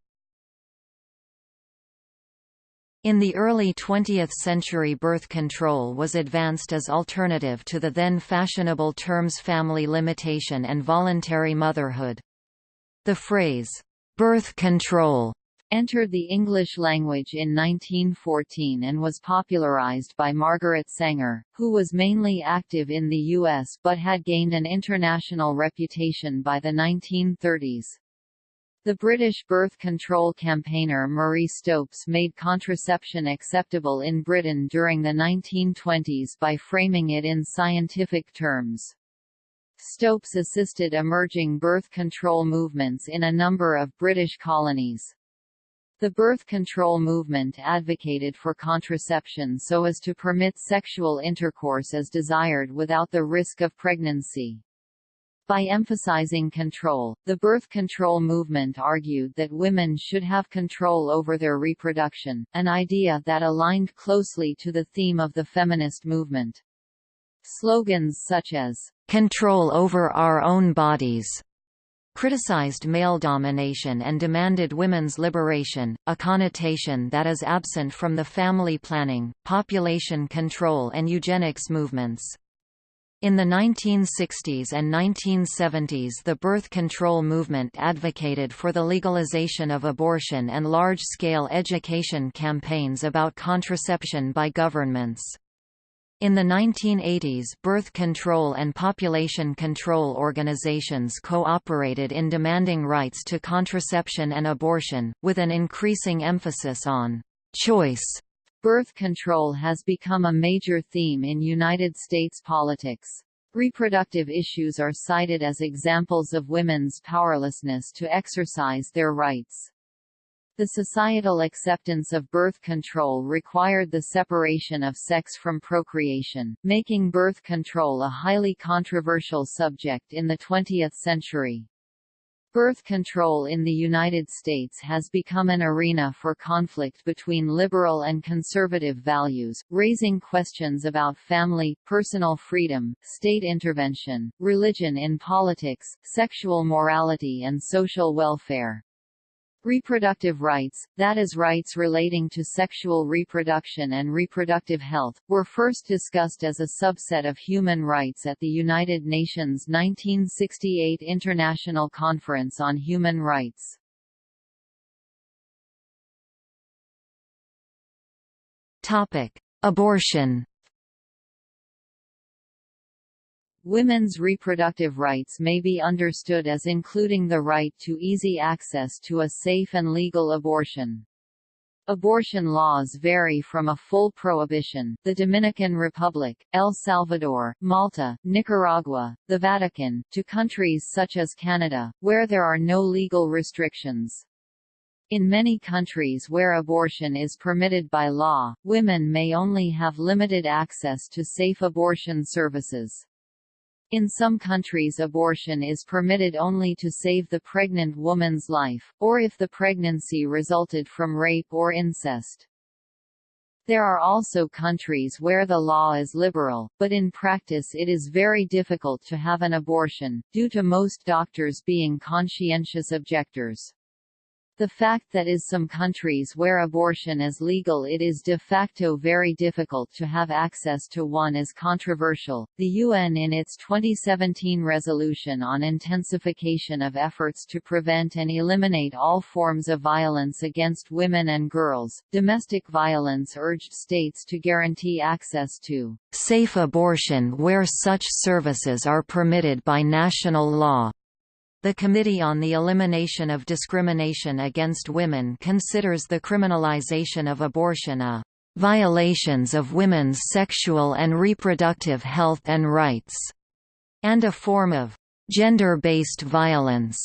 in the early 20th century birth control was advanced as alternative to the then fashionable terms family limitation and voluntary motherhood. The phrase, "'birth control' entered the English language in 1914 and was popularized by Margaret Sanger, who was mainly active in the U.S. but had gained an international reputation by the 1930s. The British birth control campaigner Marie Stopes made contraception acceptable in Britain during the 1920s by framing it in scientific terms. Stopes assisted emerging birth control movements in a number of British colonies. The birth control movement advocated for contraception so as to permit sexual intercourse as desired without the risk of pregnancy. By emphasizing control, the birth control movement argued that women should have control over their reproduction, an idea that aligned closely to the theme of the feminist movement. Slogans such as, "'Control over our own bodies' criticized male domination and demanded women's liberation, a connotation that is absent from the family planning, population control and eugenics movements. In the 1960s and 1970s the birth control movement advocated for the legalization of abortion and large-scale education campaigns about contraception by governments. In the 1980s birth control and population control organizations cooperated in demanding rights to contraception and abortion, with an increasing emphasis on choice. Birth control has become a major theme in United States politics. Reproductive issues are cited as examples of women's powerlessness to exercise their rights. The societal acceptance of birth control required the separation of sex from procreation, making birth control a highly controversial subject in the 20th century. Birth control in the United States has become an arena for conflict between liberal and conservative values, raising questions about family, personal freedom, state intervention, religion in politics, sexual morality and social welfare. Reproductive rights, that is rights relating to sexual reproduction and reproductive health, were first discussed as a subset of human rights at the United Nations 1968 International Conference on Human Rights. Topic: Abortion Women's reproductive rights may be understood as including the right to easy access to a safe and legal abortion. Abortion laws vary from a full prohibition the Dominican Republic, El Salvador, Malta, Nicaragua, the Vatican, to countries such as Canada, where there are no legal restrictions. In many countries where abortion is permitted by law, women may only have limited access to safe abortion services. In some countries abortion is permitted only to save the pregnant woman's life, or if the pregnancy resulted from rape or incest. There are also countries where the law is liberal, but in practice it is very difficult to have an abortion, due to most doctors being conscientious objectors. The fact that is some countries where abortion is legal it is de facto very difficult to have access to one is controversial. The UN in its 2017 resolution on intensification of efforts to prevent and eliminate all forms of violence against women and girls, domestic violence urged states to guarantee access to safe abortion where such services are permitted by national law. The Committee on the Elimination of Discrimination Against Women considers the criminalization of abortion a violations of women's sexual and reproductive health and rights, and a form of gender-based violence.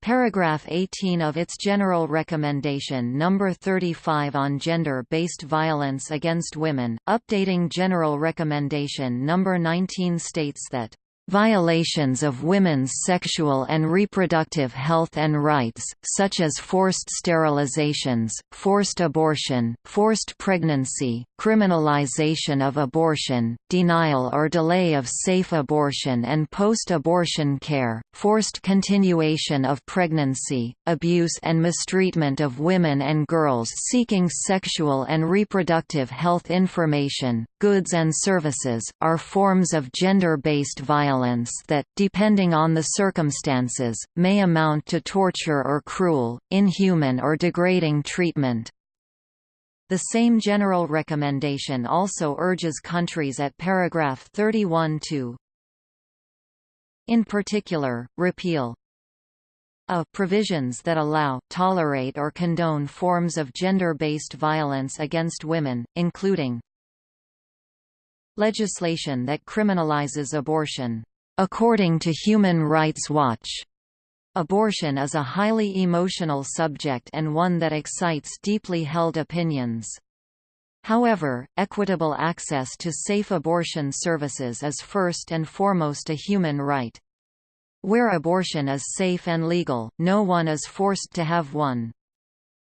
Paragraph 18 of its General Recommendation No. 35 on Gender-Based Violence Against Women, updating General Recommendation No. 19 states that Violations of women's sexual and reproductive health and rights, such as forced sterilizations, forced abortion, forced pregnancy, criminalization of abortion, denial or delay of safe abortion and post-abortion care, forced continuation of pregnancy, abuse and mistreatment of women and girls seeking sexual and reproductive health information, goods and services, are forms of gender-based violence violence that, depending on the circumstances, may amount to torture or cruel, inhuman or degrading treatment. The same general recommendation also urges countries at paragraph 31 to in particular, repeal a provisions that allow, tolerate or condone forms of gender-based violence against women, including legislation that criminalizes abortion. According to Human Rights Watch, abortion is a highly emotional subject and one that excites deeply held opinions. However, equitable access to safe abortion services is first and foremost a human right. Where abortion is safe and legal, no one is forced to have one.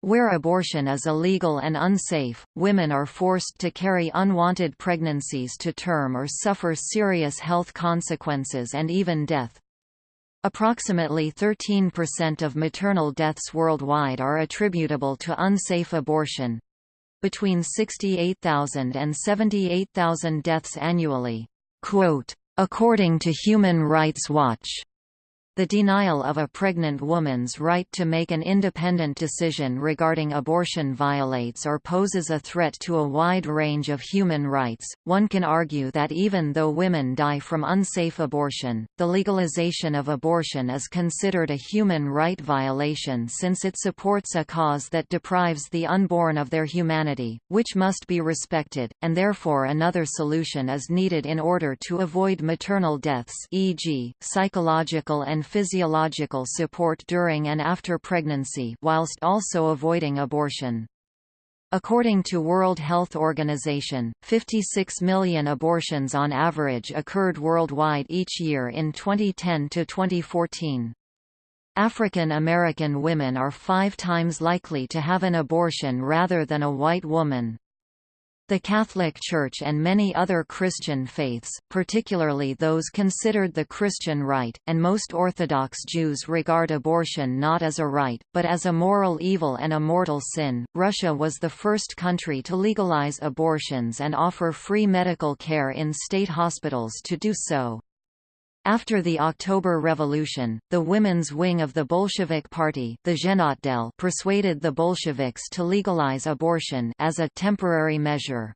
Where abortion is illegal and unsafe, women are forced to carry unwanted pregnancies to term or suffer serious health consequences and even death. Approximately 13% of maternal deaths worldwide are attributable to unsafe abortion. Between 68,000 and 78,000 deaths annually. Quote, According to Human Rights Watch, The denial of a pregnant woman's right to make an independent decision regarding abortion violates or poses a threat to a wide range of human rights. One can argue that even though women die from unsafe abortion, the legalization of abortion is considered a human right violation since it supports a cause that deprives the unborn of their humanity, which must be respected, and therefore another solution is needed in order to avoid maternal deaths, e.g., psychological and physiological support during and after pregnancy whilst also avoiding abortion. According to World Health Organization, 56 million abortions on average occurred worldwide each year in 2010 to 2014. African American women are five times likely to have an abortion rather than a white woman. The Catholic Church and many other Christian faiths, particularly those considered the Christian right, and most Orthodox Jews regard abortion not as a right, but as a moral evil and a mortal sin. Russia was the first country to legalize abortions and offer free medical care in state hospitals to do so. After the October Revolution, the women's wing of the Bolshevik Party the Zhenotdel persuaded the Bolsheviks to legalize abortion as a temporary measure.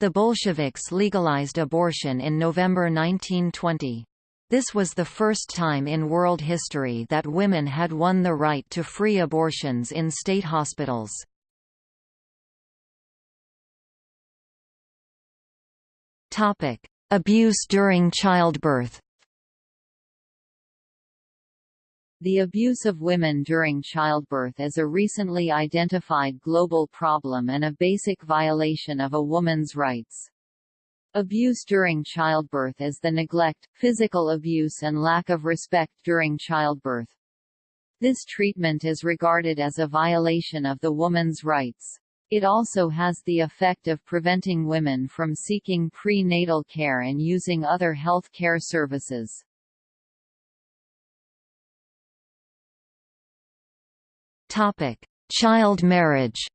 The Bolsheviks legalized abortion in November 1920. This was the first time in world history that women had won the right to free abortions in state hospitals. Abuse during childbirth The abuse of women during childbirth is a recently identified global problem and a basic violation of a woman's rights. Abuse during childbirth is the neglect, physical abuse and lack of respect during childbirth. This treatment is regarded as a violation of the woman's rights. It also has the effect of preventing women from seeking prenatal care and using other health care services. Topic: Child marriage.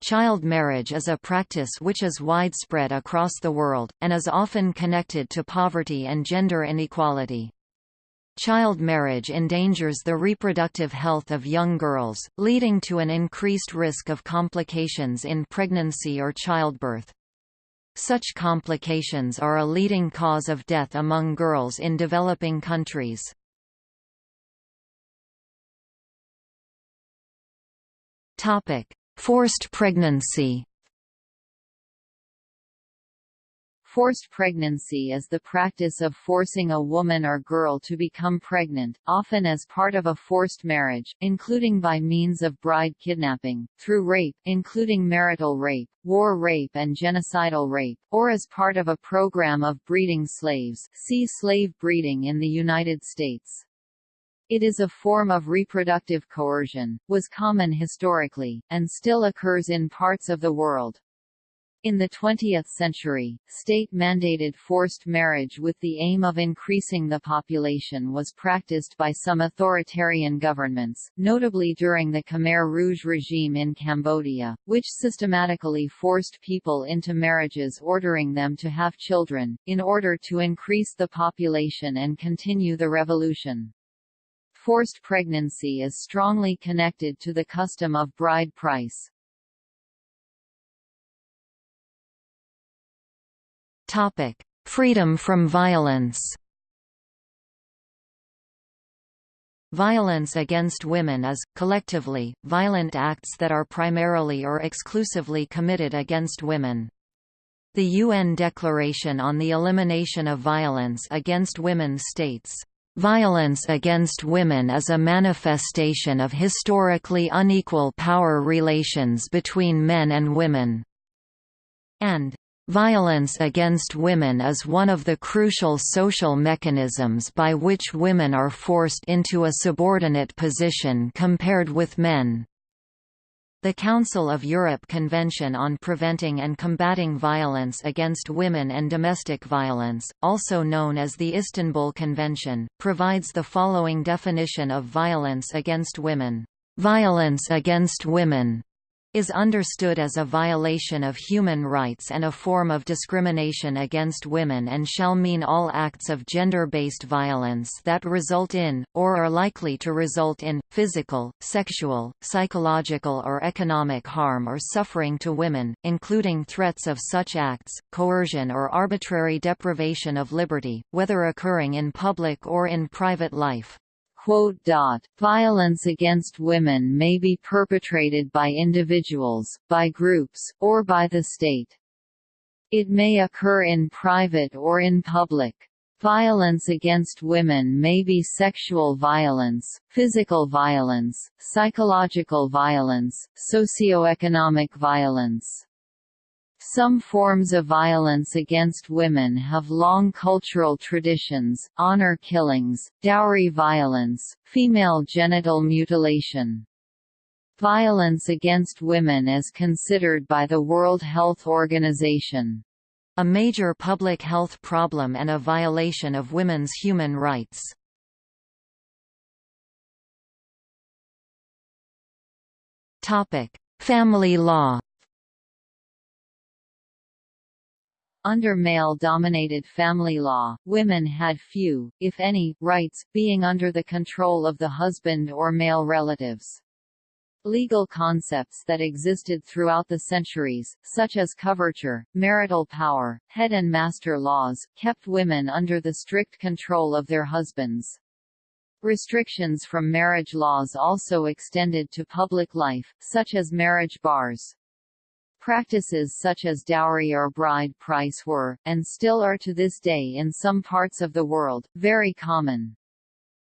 Child marriage is a practice which is widespread across the world, and is often connected to poverty and gender inequality. Child marriage endangers the reproductive health of young girls, leading to an increased risk of complications in pregnancy or childbirth. Such complications are a leading cause of death among girls in developing countries. Topic: Forced pregnancy. Forced pregnancy is the practice of forcing a woman or girl to become pregnant, often as part of a forced marriage, including by means of bride kidnapping, through rape including marital rape, war rape and genocidal rape, or as part of a program of breeding slaves see slave breeding in the United States. It is a form of reproductive coercion, was common historically, and still occurs in parts of the world. In the 20th century, state-mandated forced marriage with the aim of increasing the population was practiced by some authoritarian governments, notably during the Khmer Rouge regime in Cambodia, which systematically forced people into marriages ordering them to have children, in order to increase the population and continue the revolution. Forced pregnancy is strongly connected to the custom of bride price. Topic: Freedom from violence. Violence against women is, collectively, violent acts that are primarily or exclusively committed against women. The UN Declaration on the Elimination of Violence Against Women states, Violence against women is a manifestation of historically unequal power relations between men and women. And Violence against women is one of the crucial social mechanisms by which women are forced into a subordinate position compared with men. The Council of Europe Convention on Preventing and Combating Violence Against Women and Domestic Violence, also known as the Istanbul Convention, provides the following definition of violence against women. Violence against women is understood as a violation of human rights and a form of discrimination against women and shall mean all acts of gender-based violence that result in, or are likely to result in, physical, sexual, psychological or economic harm or suffering to women, including threats of such acts, coercion or arbitrary deprivation of liberty, whether occurring in public or in private life. Violence against women may be perpetrated by individuals, by groups, or by the state. It may occur in private or in public. Violence against women may be sexual violence, physical violence, psychological violence, socioeconomic violence. Some forms of violence against women have long cultural traditions, honor killings, dowry violence, female genital mutilation. Violence against women is considered by the World Health Organization a major public health problem and a violation of women's human rights. Family law Under male-dominated family law, women had few, if any, rights, being under the control of the husband or male relatives. Legal concepts that existed throughout the centuries, such as coverture, marital power, head and master laws, kept women under the strict control of their husbands. Restrictions from marriage laws also extended to public life, such as marriage bars. Practices such as dowry or bride price were, and still are to this day in some parts of the world, very common.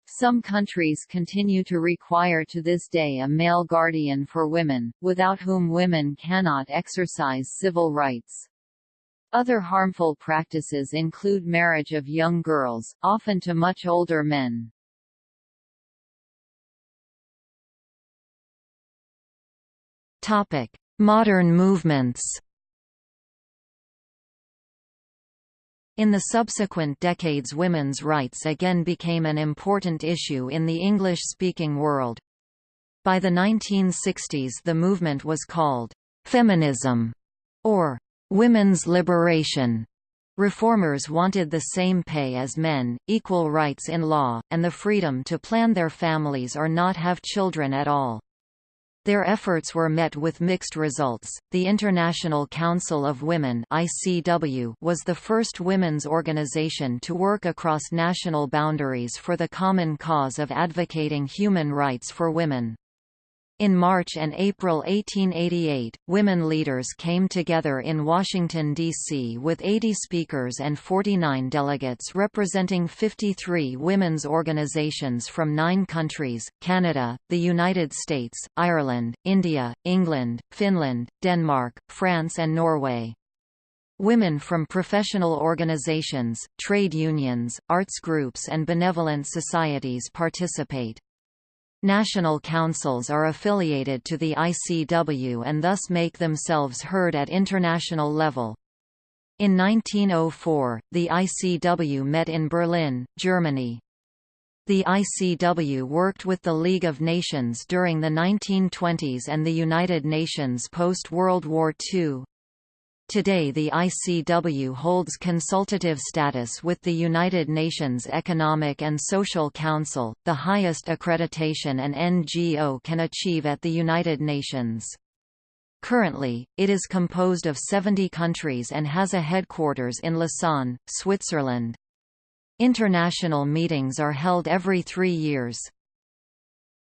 Some countries continue to require to this day a male guardian for women, without whom women cannot exercise civil rights. Other harmful practices include marriage of young girls, often to much older men. Topic: Modern movements In the subsequent decades women's rights again became an important issue in the English-speaking world. By the 1960s the movement was called «feminism» or «women's liberation». Reformers wanted the same pay as men, equal rights in law, and the freedom to plan their families or not have children at all. Their efforts were met with mixed results. The International Council of Women (ICW) was the first women's organization to work across national boundaries for the common cause of advocating human rights for women. In March and April 1888, women leaders came together in Washington, D.C. with 80 speakers and 49 delegates representing 53 women's organizations from nine countries, Canada, the United States, Ireland, India, England, Finland, Denmark, France and Norway. Women from professional organizations, trade unions, arts groups and benevolent societies participate. National councils are affiliated to the ICW and thus make themselves heard at international level. In 1904, the ICW met in Berlin, Germany. The ICW worked with the League of Nations during the 1920s and the United Nations post-World War II. Today the ICW holds consultative status with the United Nations Economic and Social Council, the highest accreditation an NGO can achieve at the United Nations. Currently, it is composed of 70 countries and has a headquarters in Lausanne, Switzerland. International meetings are held every three years.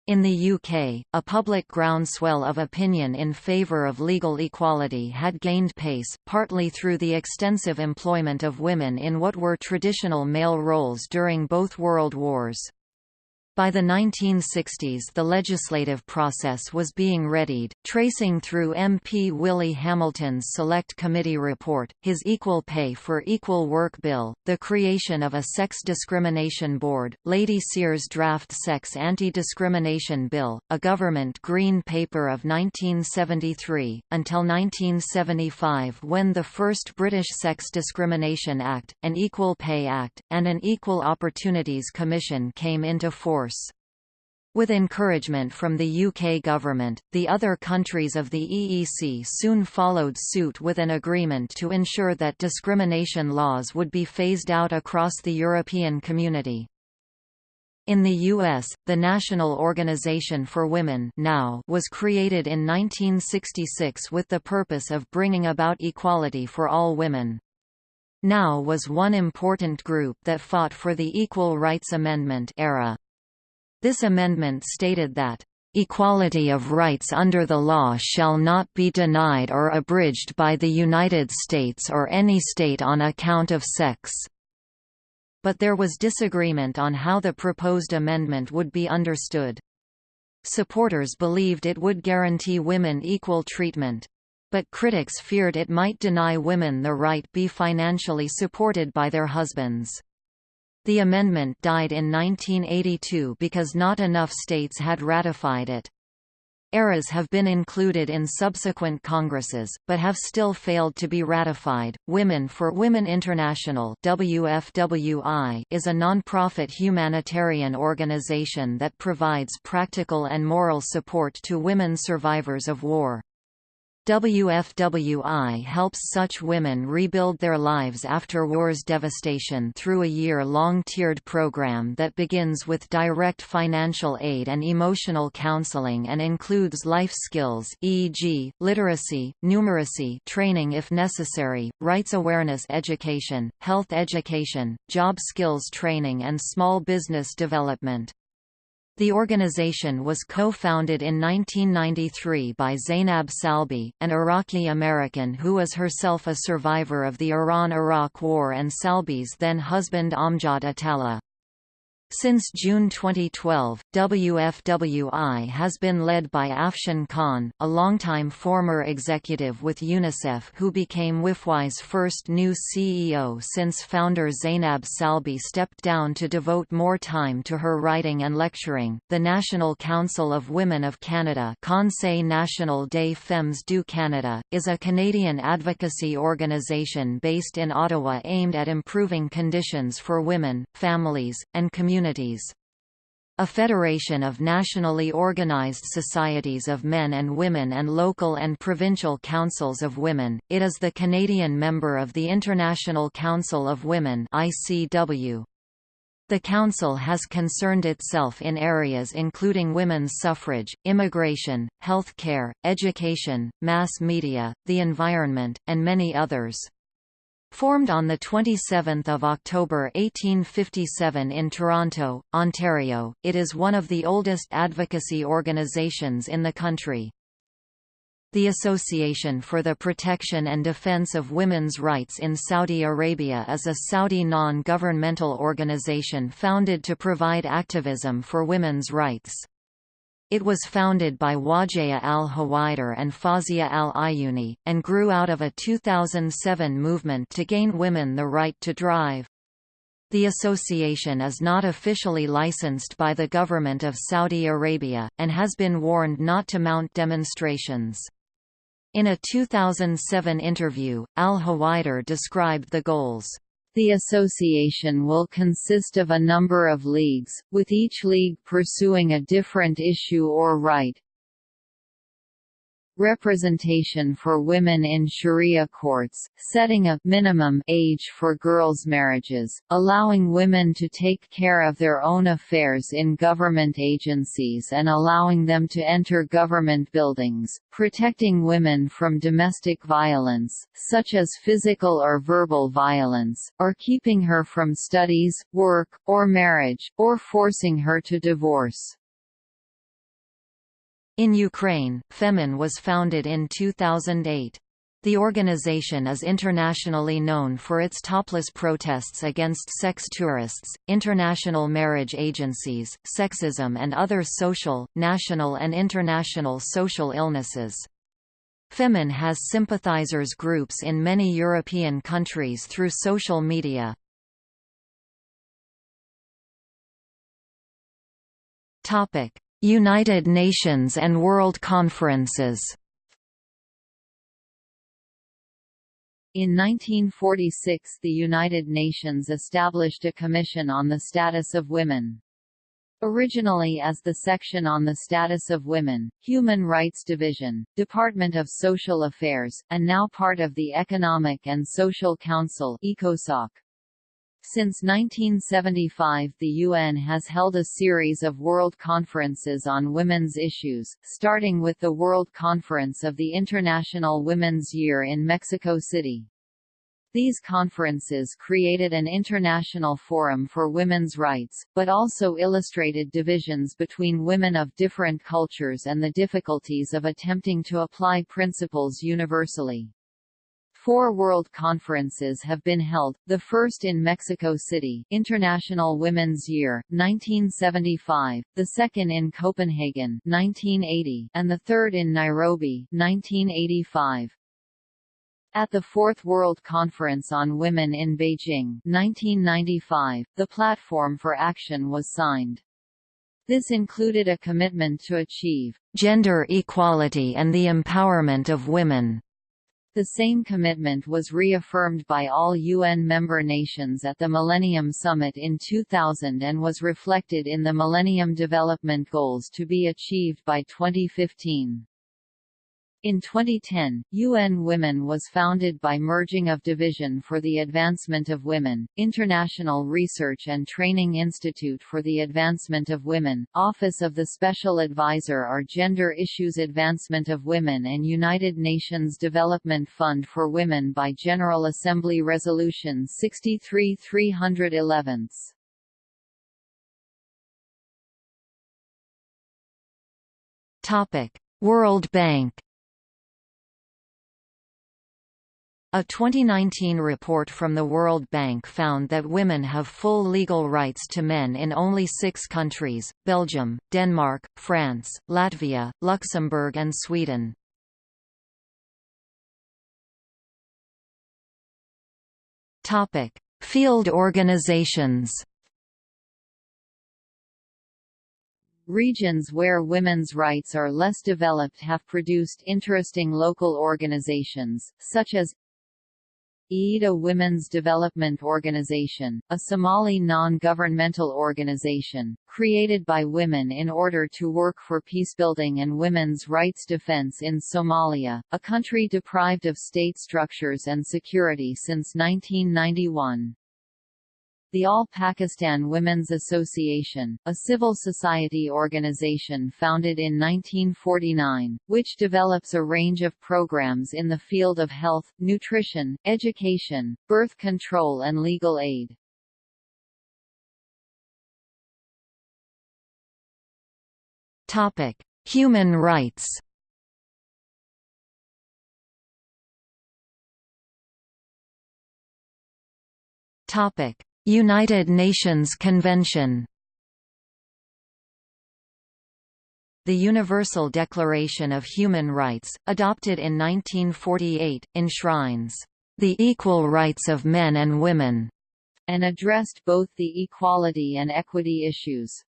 In the UK, a public groundswell of opinion in favour of legal equality had gained pace, partly through the extensive employment of women in what were traditional male roles during both world wars. By the 1960s the legislative process was being readied, tracing through MP Willie Hamilton's Select Committee report, his Equal Pay for Equal Work Bill, the creation of a Sex Discrimination Board, Lady Seear's draft Sex Anti-Discrimination Bill, a government Green Paper of 1973, until 1975 when the first British Sex Discrimination Act, an Equal Pay Act, and an Equal Opportunities Commission came into force. With encouragement from the UK government, the other countries of the EEC soon followed suit with an agreement to ensure that discrimination laws would be phased out across the European community. In the U.S., the National Organization for Women NOW was created in 1966 with the purpose of bringing about equality for all women. NOW was one important group that fought for the Equal Rights Amendment era. This amendment stated that, "...equality of rights under the law shall not be denied or abridged by the United States or any state on account of sex." But there was disagreement on how the proposed amendment would be understood. Supporters believed it would guarantee women equal treatment. But critics feared it might deny women the right to be financially supported by their husbands. The amendment died in 1982 because not enough states had ratified it. ERAs have been included in subsequent Congresses, but have still failed to be ratified. Women for Women International (WFWI) is a non-profit humanitarian organization that provides practical and moral support to women survivors of war. WFWI helps such women rebuild their lives after war's devastation through a year-long tiered program that begins with direct financial aid and emotional counseling and includes life skills e.g., literacy, numeracy training if necessary, rights awareness education, health education, job skills training and small business development. The organization was co-founded in 1993 by Zainab Salbi, an Iraqi-American who was herself a survivor of the Iran–Iraq War and Salbi's then-husband Amjad Atallah. Since June 2012, WFWI has been led by Afshan Khan, a longtime former executive with UNICEF who became WFWI's first new CEO since founder Zainab Salbi stepped down to devote more time to her writing and lecturing. The National Council of Women of Canada, Conseil National des Femmes du Canada, is a Canadian advocacy organization based in Ottawa aimed at improving conditions for women, families, and communities communities. A federation of nationally organized societies of men and women and local and provincial councils of women, it is the Canadian member of the International Council of Women ICW. The Council has concerned itself in areas including women's suffrage, immigration, health care, education, mass media, the environment, and many others. Formed on 27 October 1857 in Toronto, Ontario, it is one of the oldest advocacy organizations in the country. The Association for the Protection and Defense of Women's Rights in Saudi Arabia is a Saudi non-governmental organization founded to provide activism for women's rights. It was founded by Wajeha al-Huwaider and Fawzia al-Uyyouni, and grew out of a 2007 movement to gain women the right to drive. The association is not officially licensed by the government of Saudi Arabia, and has been warned not to mount demonstrations. In a 2007 interview, al-Huwaidar described the goals the association will consist of a number of leagues, with each league pursuing a different issue or right, representation for women in Sharia courts, setting a minimum age for girls' marriages, allowing women to take care of their own affairs in government agencies and allowing them to enter government buildings, protecting women from domestic violence, such as physical or verbal violence, or keeping her from studies, work, or marriage, or forcing her to divorce. In Ukraine, FEMEN was founded in 2008. The organization is internationally known for its topless protests against sex tourists, international marriage agencies, sexism and other social, national and international social illnesses. FEMEN has sympathizers groups in many European countries through social media. Topic: United Nations and World Conferences In 1946 the United Nations established a Commission on the Status of Women. Originally as the section on the status of women, Human Rights Division, Department of Social Affairs, and now part of the Economic and Social Council ECOSOC. Since 1975 the UN has held a series of world conferences on women's issues, starting with the World Conference of the International Women's Year in Mexico City. These conferences created an international forum for women's rights, but also illustrated divisions between women of different cultures and the difficulties of attempting to apply principles universally. Four world conferences have been held, the first in Mexico City International Women's Year, 1975, the second in Copenhagen 1980, and the third in Nairobi 1985. At the Fourth World Conference on Women in Beijing 1995, the Platform for Action was signed. This included a commitment to achieve gender equality and the empowerment of women. The same commitment was reaffirmed by all UN member nations at the Millennium Summit in 2000 and was reflected in the Millennium Development Goals to be achieved by 2015. In 2010, UN Women was founded by merging of Division for the Advancement of Women, International Research and Training Institute for the Advancement of Women, Office of the Special Advisor on Gender Issues Advancement of Women and United Nations Development Fund for Women by General Assembly Resolution 63 311. World Bank A 2019 report from the World Bank found that women have full legal rights to men in only six countries, Belgium, Denmark, France, Latvia, Luxembourg and Sweden. Field organizations Regions where women's rights are less developed have produced interesting local organizations, such as IIDA Women's Development Organization, a Somali non-governmental organization, created by women in order to work for peacebuilding and women's rights defense in Somalia, a country deprived of state structures and security since 1991 the All Pakistan Women's Association, a civil society organization founded in 1949, which develops a range of programs in the field of health, nutrition, education, birth control and legal aid. Human rights Topic: United Nations Convention The Universal Declaration of Human Rights, adopted in 1948, enshrines the equal rights of men and women, and addressed both the equality and equity issues.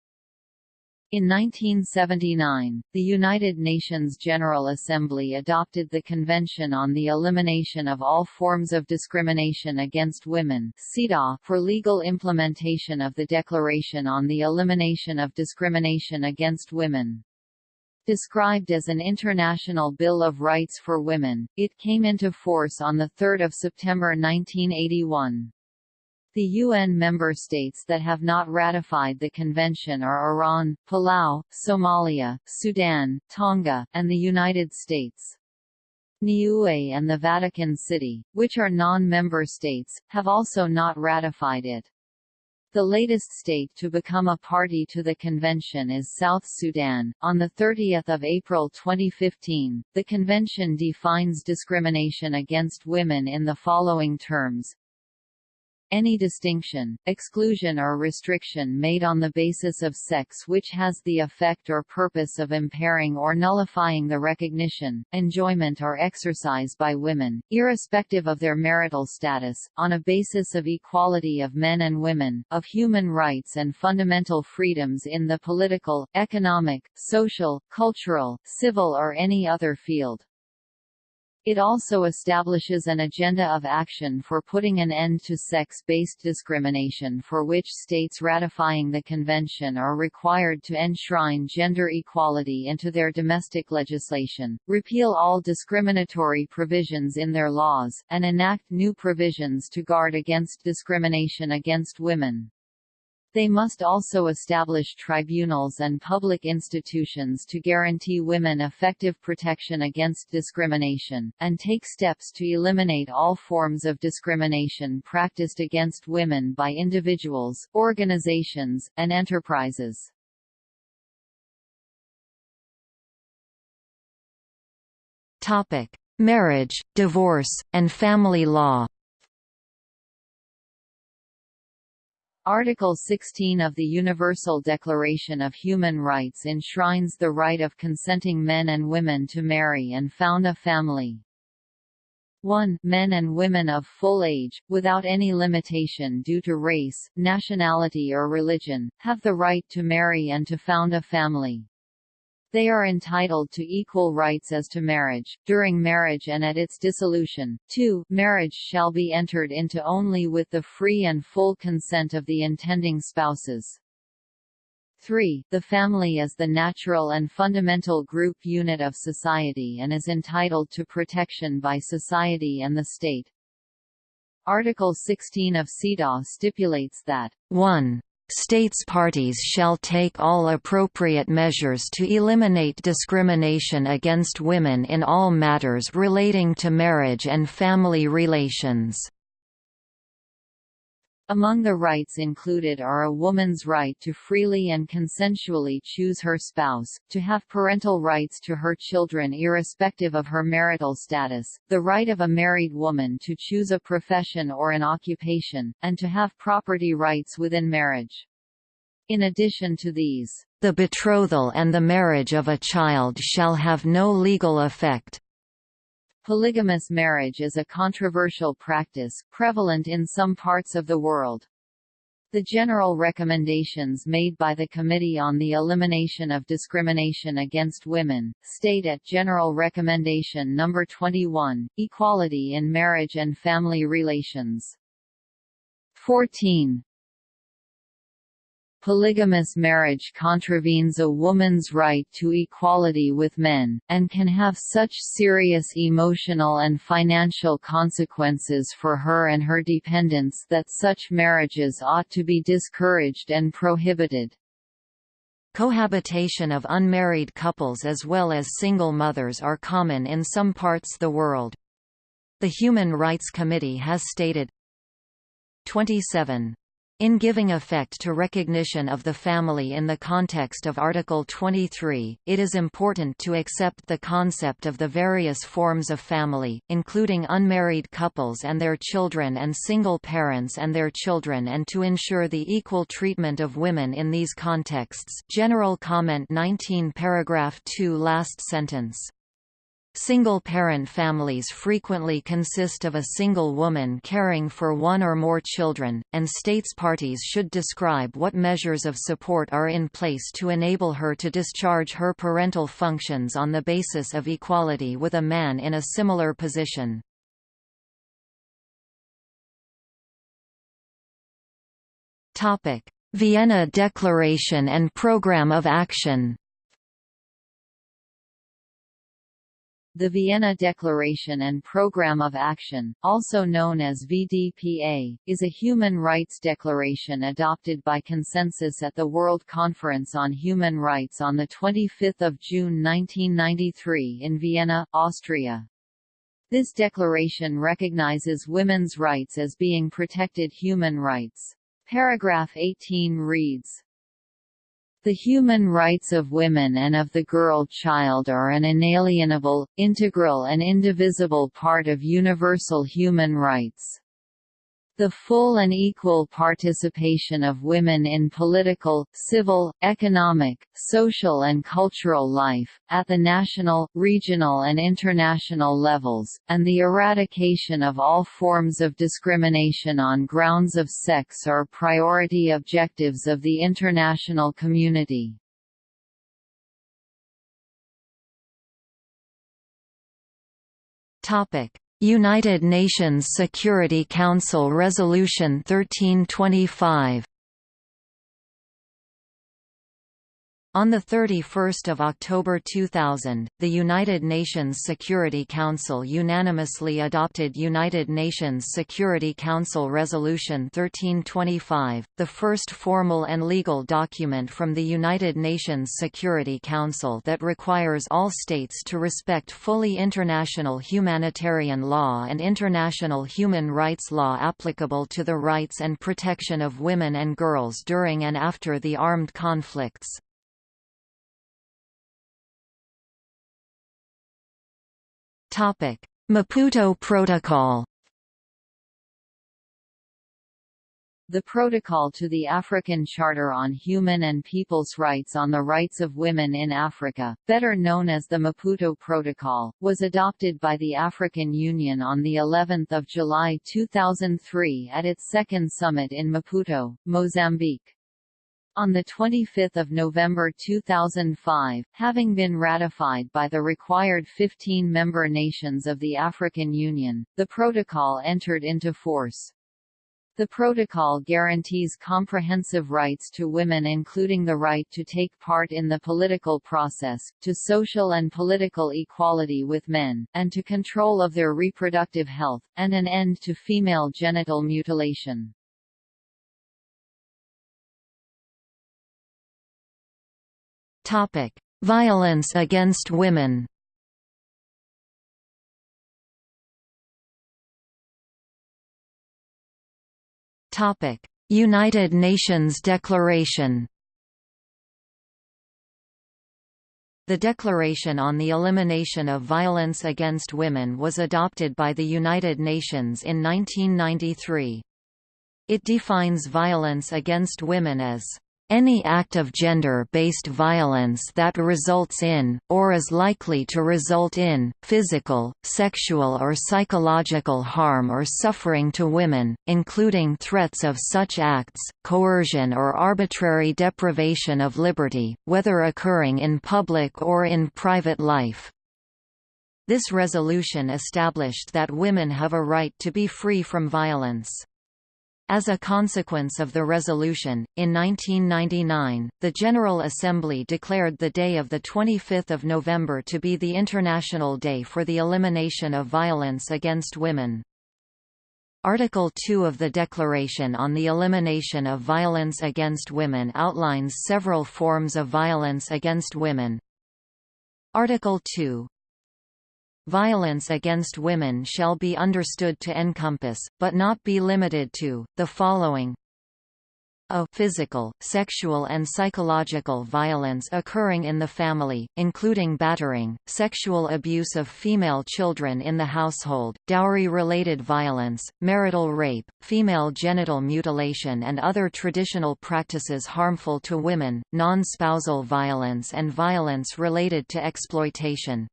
In 1979, the United Nations General Assembly adopted the Convention on the Elimination of All Forms of Discrimination Against Women for legal implementation of the Declaration on the Elimination of Discrimination Against Women. Described as an International Bill of Rights for Women, it came into force on 3 September 1981. The UN member states that have not ratified the convention are Iran, Palau, Somalia, Sudan, Tonga, and the United States. Niue and the Vatican City, which are non-member states, have also not ratified it. The latest state to become a party to the convention is South Sudan. On the 30th of April 2015, the convention defines discrimination against women in the following terms: any distinction, exclusion or restriction made on the basis of sex which has the effect or purpose of impairing or nullifying the recognition, enjoyment or exercise by women, irrespective of their marital status, on a basis of equality of men and women, of human rights and fundamental freedoms in the political, economic, social, cultural, civil or any other field. It also establishes an agenda of action for putting an end to sex-based discrimination for which states ratifying the convention are required to enshrine gender equality into their domestic legislation, repeal all discriminatory provisions in their laws, and enact new provisions to guard against discrimination against women. They must also establish tribunals and public institutions to guarantee women effective protection against discrimination, and take steps to eliminate all forms of discrimination practiced against women by individuals, organizations, and enterprises. Marriage, divorce, and family law Article 16 of the Universal Declaration of Human Rights enshrines the right of consenting men and women to marry and found a family. 1. Men and women of full age, without any limitation due to race, nationality or religion, have the right to marry and to found a family. They are entitled to equal rights as to marriage, during marriage and at its dissolution. 2. Marriage shall be entered into only with the free and full consent of the intending spouses. 3. The family is the natural and fundamental group unit of society and is entitled to protection by society and the state. Article 16 of CEDAW stipulates that 1 States parties shall take all appropriate measures to eliminate discrimination against women in all matters relating to marriage and family relations. Among the rights included are a woman's right to freely and consensually choose her spouse, to have parental rights to her children irrespective of her marital status, the right of a married woman to choose a profession or an occupation, and to have property rights within marriage. In addition to these, the betrothal and the marriage of a child shall have no legal effect. Polygamous marriage is a controversial practice, prevalent in some parts of the world. The general recommendations made by the Committee on the Elimination of Discrimination Against Women, state at General Recommendation No. 21, Equality in Marriage and Family Relations. 14. Polygamous marriage contravenes a woman's right to equality with men, and can have such serious emotional and financial consequences for her and her dependents that such marriages ought to be discouraged and prohibited. Cohabitation of unmarried couples as well as single mothers are common in some parts of the world. The Human Rights Committee has stated 27 in giving effect to recognition of the family in the context of Article 23, it is important to accept the concept of the various forms of family, including unmarried couples and their children and single parents and their children and to ensure the equal treatment of women in these contexts. General Comment 19 Paragraph 2 Last sentence Single-parent families frequently consist of a single woman caring for one or more children, and states parties should describe what measures of support are in place to enable her to discharge her parental functions on the basis of equality with a man in a similar position. Vienna Declaration and Programme of Action The Vienna Declaration and Programme of Action, also known as VDPA, is a human rights declaration adopted by consensus at the World Conference on Human Rights on 25 June 1993 in Vienna, Austria. This declaration recognizes women's rights as being protected human rights. Paragraph 18 reads, the human rights of women and of the girl child are an inalienable, integral and indivisible part of universal human rights. The full and equal participation of women in political, civil, economic, social and cultural life, at the national, regional and international levels, and the eradication of all forms of discrimination on grounds of sex are priority objectives of the international community. United Nations Security Council Resolution 1325 On 31 October 2000, the United Nations Security Council unanimously adopted United Nations Security Council Resolution 1325, the first formal and legal document from the United Nations Security Council that requires all states to respect fully international humanitarian law and international human rights law applicable to the rights and protection of women and girls during and after the armed conflicts. Maputo Protocol. The Protocol to the African Charter on Human and People's Rights on the Rights of Women in Africa, better known as the Maputo Protocol, was adopted by the African Union on the 11th of July 2003 at its second summit in Maputo, Mozambique. On 25 November 2005, having been ratified by the required 15 member nations of the African Union, the protocol entered into force. The protocol guarantees comprehensive rights to women including the right to take part in the political process, to social and political equality with men, and to control of their reproductive health, and an end to female genital mutilation. Topic: Violence against women. Topic: United Nations Declaration. The Declaration on the Elimination of Violence Against Women was adopted by the United Nations in 1993. It defines violence against women as any act of gender-based violence that results in, or is likely to result in, physical, sexual or psychological harm or suffering to women, including threats of such acts, coercion or arbitrary deprivation of liberty, whether occurring in public or in private life. This resolution established that women have a right to be free from violence. As a consequence of the resolution, in 1999, the General Assembly declared the day of 25 November to be the International Day for the Elimination of Violence Against Women. Article 2 of the Declaration on the Elimination of Violence Against Women outlines several forms of violence against women. Article 2 Violence against women shall be understood to encompass, but not be limited to, the following. A physical, sexual and psychological violence occurring in the family, including battering, sexual abuse of female children in the household, dowry-related violence, marital rape, female genital mutilation and other traditional practices harmful to women, non-spousal violence and violence related to exploitation,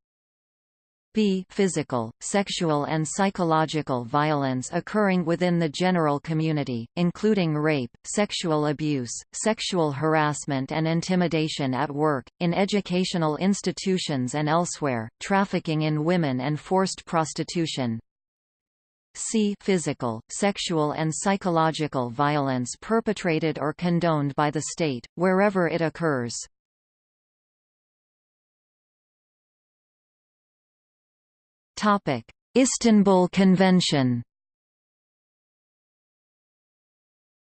b physical, sexual and psychological violence occurring within the general community, including rape, sexual abuse, sexual harassment and intimidation at work, in educational institutions and elsewhere, trafficking in women and forced prostitution, c physical, sexual and psychological violence perpetrated or condoned by the state, wherever it occurs. Istanbul Convention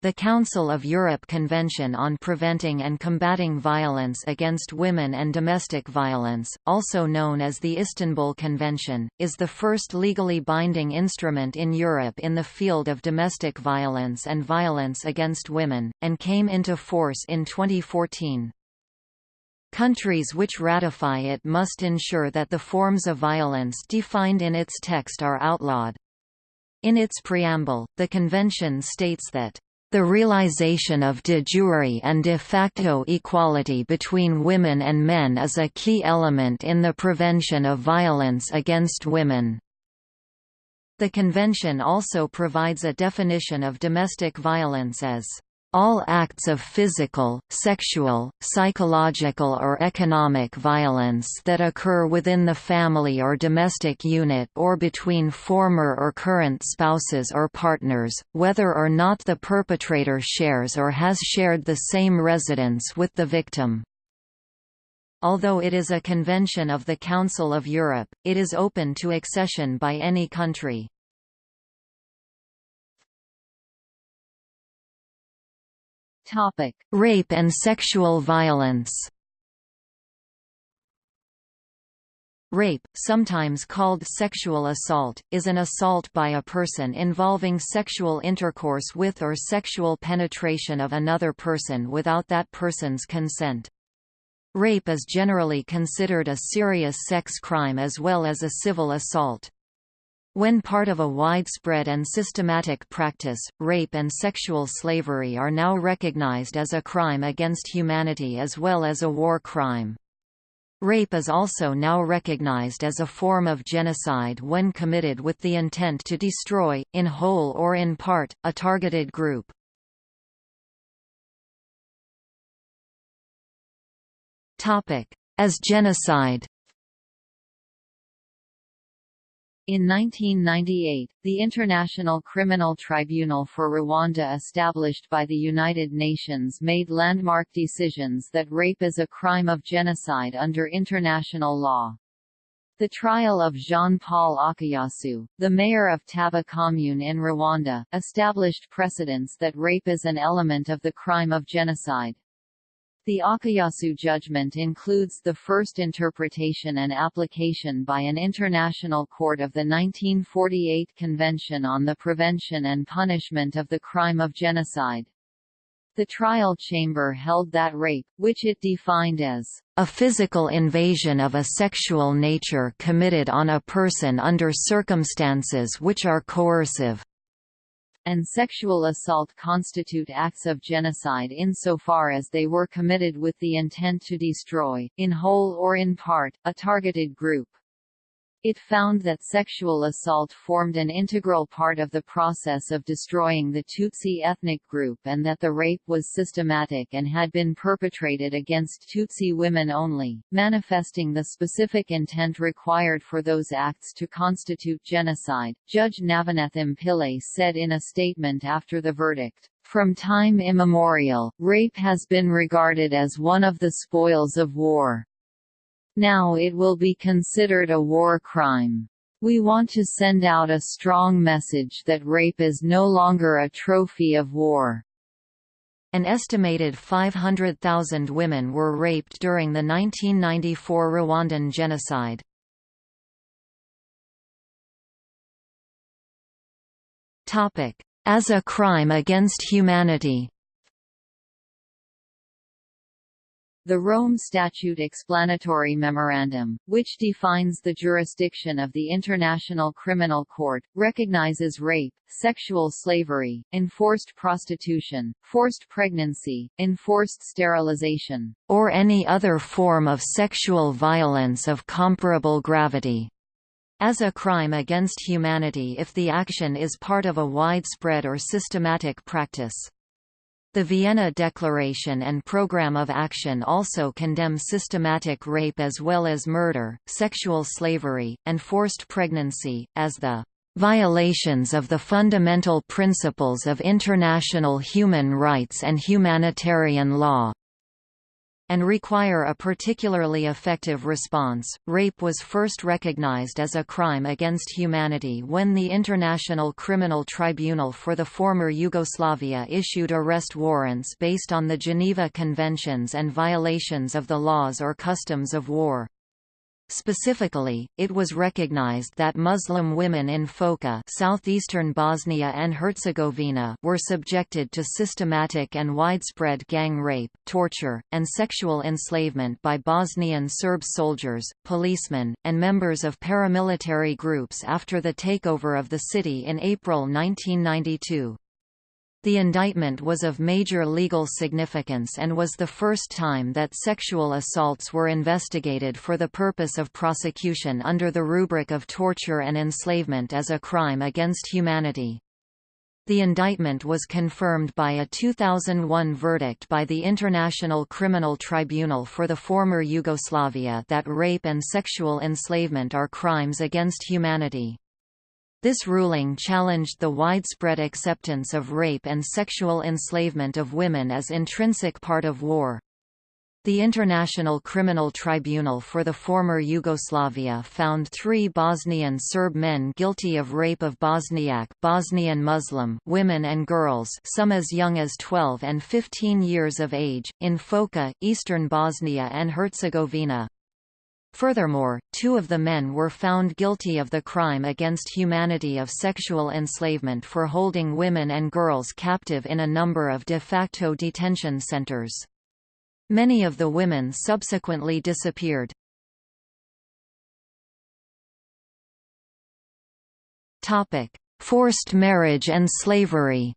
The Council of Europe Convention on Preventing and Combating Violence Against Women and Domestic Violence, also known as the Istanbul Convention, is the first legally binding instrument in Europe in the field of domestic violence and violence against women, and came into force in 2014. Countries which ratify it must ensure that the forms of violence defined in its text are outlawed. In its preamble, the Convention states that the realization of de jure and de facto equality between women and men is a key element in the prevention of violence against women. The Convention also provides a definition of domestic violence as All acts of physical, sexual, psychological or economic violence that occur within the family or domestic unit or between former or current spouses or partners, whether or not the perpetrator shares or has shared the same residence with the victim. Although it is a convention of the Council of Europe, it is open to accession by any country. Topic: Rape and sexual violence. Rape, sometimes called sexual assault, is an assault by a person involving sexual intercourse with or sexual penetration of another person without that person's consent. Rape is generally considered a serious sex crime as well as a civil assault. When part of a widespread and systematic practice, rape and sexual slavery are now recognized as a crime against humanity as well as a war crime. Rape is also now recognized as a form of genocide when committed with the intent to destroy, in whole or in part, a targeted group. As genocide In 1998, the International Criminal Tribunal for Rwanda established by the United Nations made landmark decisions that rape is a crime of genocide under international law. The trial of Jean-Paul Akayesu, the mayor of Taba commune in Rwanda, established precedents that rape is an element of the crime of genocide. The Akayesu judgment includes the first interpretation and application by an international court of the 1948 Convention on the Prevention and Punishment of the Crime of Genocide. The trial chamber held that rape, which it defined as a physical invasion of a sexual nature committed on a person under circumstances which are coercive, and sexual assault constitute acts of genocide insofar as they were committed with the intent to destroy, in whole or in part, a targeted group. It found that sexual assault formed an integral part of the process of destroying the Tutsi ethnic group and that the rape was systematic and had been perpetrated against Tutsi women only, manifesting the specific intent required for those acts to constitute genocide. Judge Navanethem Pillay said in a statement after the verdict, From time immemorial, rape has been regarded as one of the spoils of war. Now it will be considered a war crime. We want to send out a strong message that rape is no longer a trophy of war. An estimated 500,000 women were raped during the 1994 Rwandan genocide. As a crime against humanity The Rome Statute Explanatory Memorandum, which defines the jurisdiction of the International Criminal Court, recognizes rape, sexual slavery, enforced prostitution, forced pregnancy, enforced sterilization, or any other form of sexual violence of comparable gravity as a crime against humanity if the action is part of a widespread or systematic practice. The Vienna Declaration and Programme of Action also condemn systematic rape as well as murder, sexual slavery, and forced pregnancy, as the violations of the fundamental principles of international human rights and humanitarian law and require a particularly effective response. Rape was first recognized as a crime against humanity when the International Criminal Tribunal for the former Yugoslavia issued arrest warrants based on the Geneva Conventions and violations of the laws or customs of war. Specifically, it was recognized that Muslim women in Foča southeastern Bosnia and Herzegovina were subjected to systematic and widespread gang rape, torture, and sexual enslavement by Bosnian Serb soldiers, policemen, and members of paramilitary groups after the takeover of the city in April 1992. The indictment was of major legal significance and was the first time that sexual assaults were investigated for the purpose of prosecution under the rubric of torture and enslavement as a crime against humanity. The indictment was confirmed by a 2001 verdict by the International Criminal Tribunal for the former Yugoslavia that rape and sexual enslavement are crimes against humanity. This ruling challenged the widespread acceptance of rape and sexual enslavement of women as intrinsic part of war. The International Criminal Tribunal for the former Yugoslavia found three Bosnian Serb men guilty of rape of Bosniak Bosnian Muslim women and girls some as young as 12 and 15 years of age, in Foča, eastern Bosnia and Herzegovina. Furthermore, two of the men were found guilty of the crime against humanity of sexual enslavement for holding women and girls captive in a number of de facto detention centers. Many of the women subsequently disappeared. Forced marriage and slavery.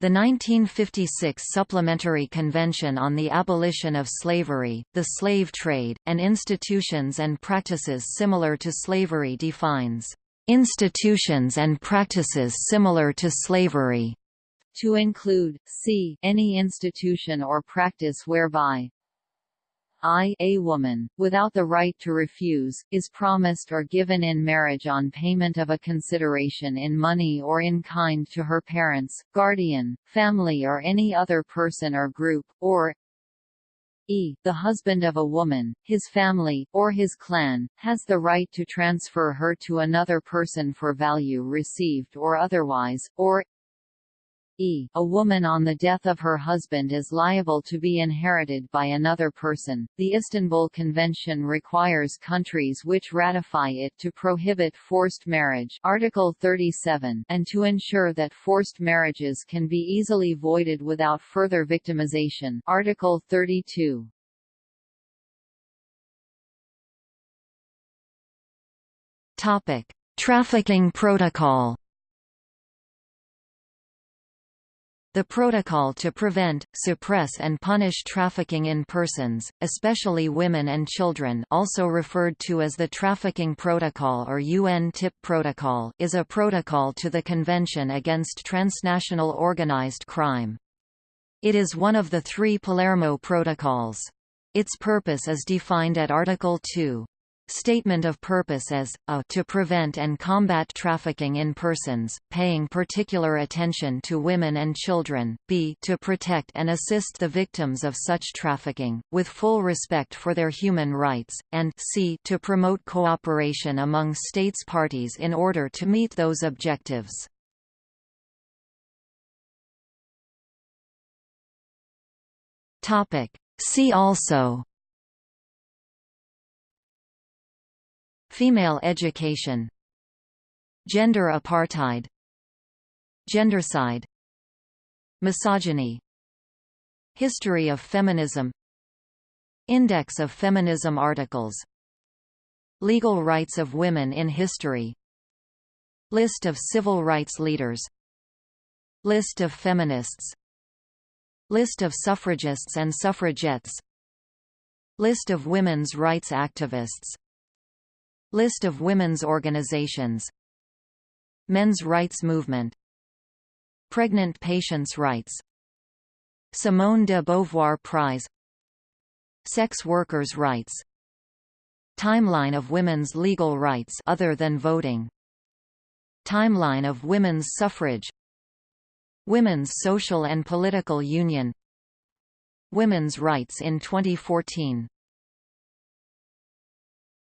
The 1956 Supplementary Convention on the Abolition of Slavery, the Slave Trade, and Institutions and Practices Similar to Slavery defines, "...institutions and practices similar to slavery." to include, c any institution or practice whereby I a woman, without the right to refuse, is promised or given in marriage on payment of a consideration in money or in kind to her parents, guardian, family or any other person or group, or e the husband of a woman, his family, or his clan, has the right to transfer her to another person for value received or otherwise, or e. A woman on the death of her husband is liable to be inherited by another person. The Istanbul Convention requires countries which ratify it to prohibit forced marriage Article 37 and to ensure that forced marriages can be easily voided without further victimization Article 32. Topic: Trafficking Protocol The Protocol to Prevent, Suppress and Punish Trafficking in Persons, especially women and children also referred to as the Trafficking Protocol or UN TIP Protocol is a protocol to the Convention Against Transnational Organized Crime. It is one of the three Palermo Protocols. Its purpose is defined at Article 2. Statement of purpose as, a to prevent and combat trafficking in persons, paying particular attention to women and children, b to protect and assist the victims of such trafficking, with full respect for their human rights, and c to promote cooperation among states parties in order to meet those objectives. See also Female education. Gender apartheid. Gendercide Misogyny. History of feminism. Index of feminism articles. Legal rights of women in history. List of civil rights leaders. List of feminists. List of suffragists and suffragettes. List of women's rights activists List of women's organizations. Men's rights movement. Pregnant patients' rights. Simone de Beauvoir Prize. Sex workers' rights. Timeline of women's legal rights other than voting. Timeline of women's suffrage. Women's social and political union. Women's rights in 2014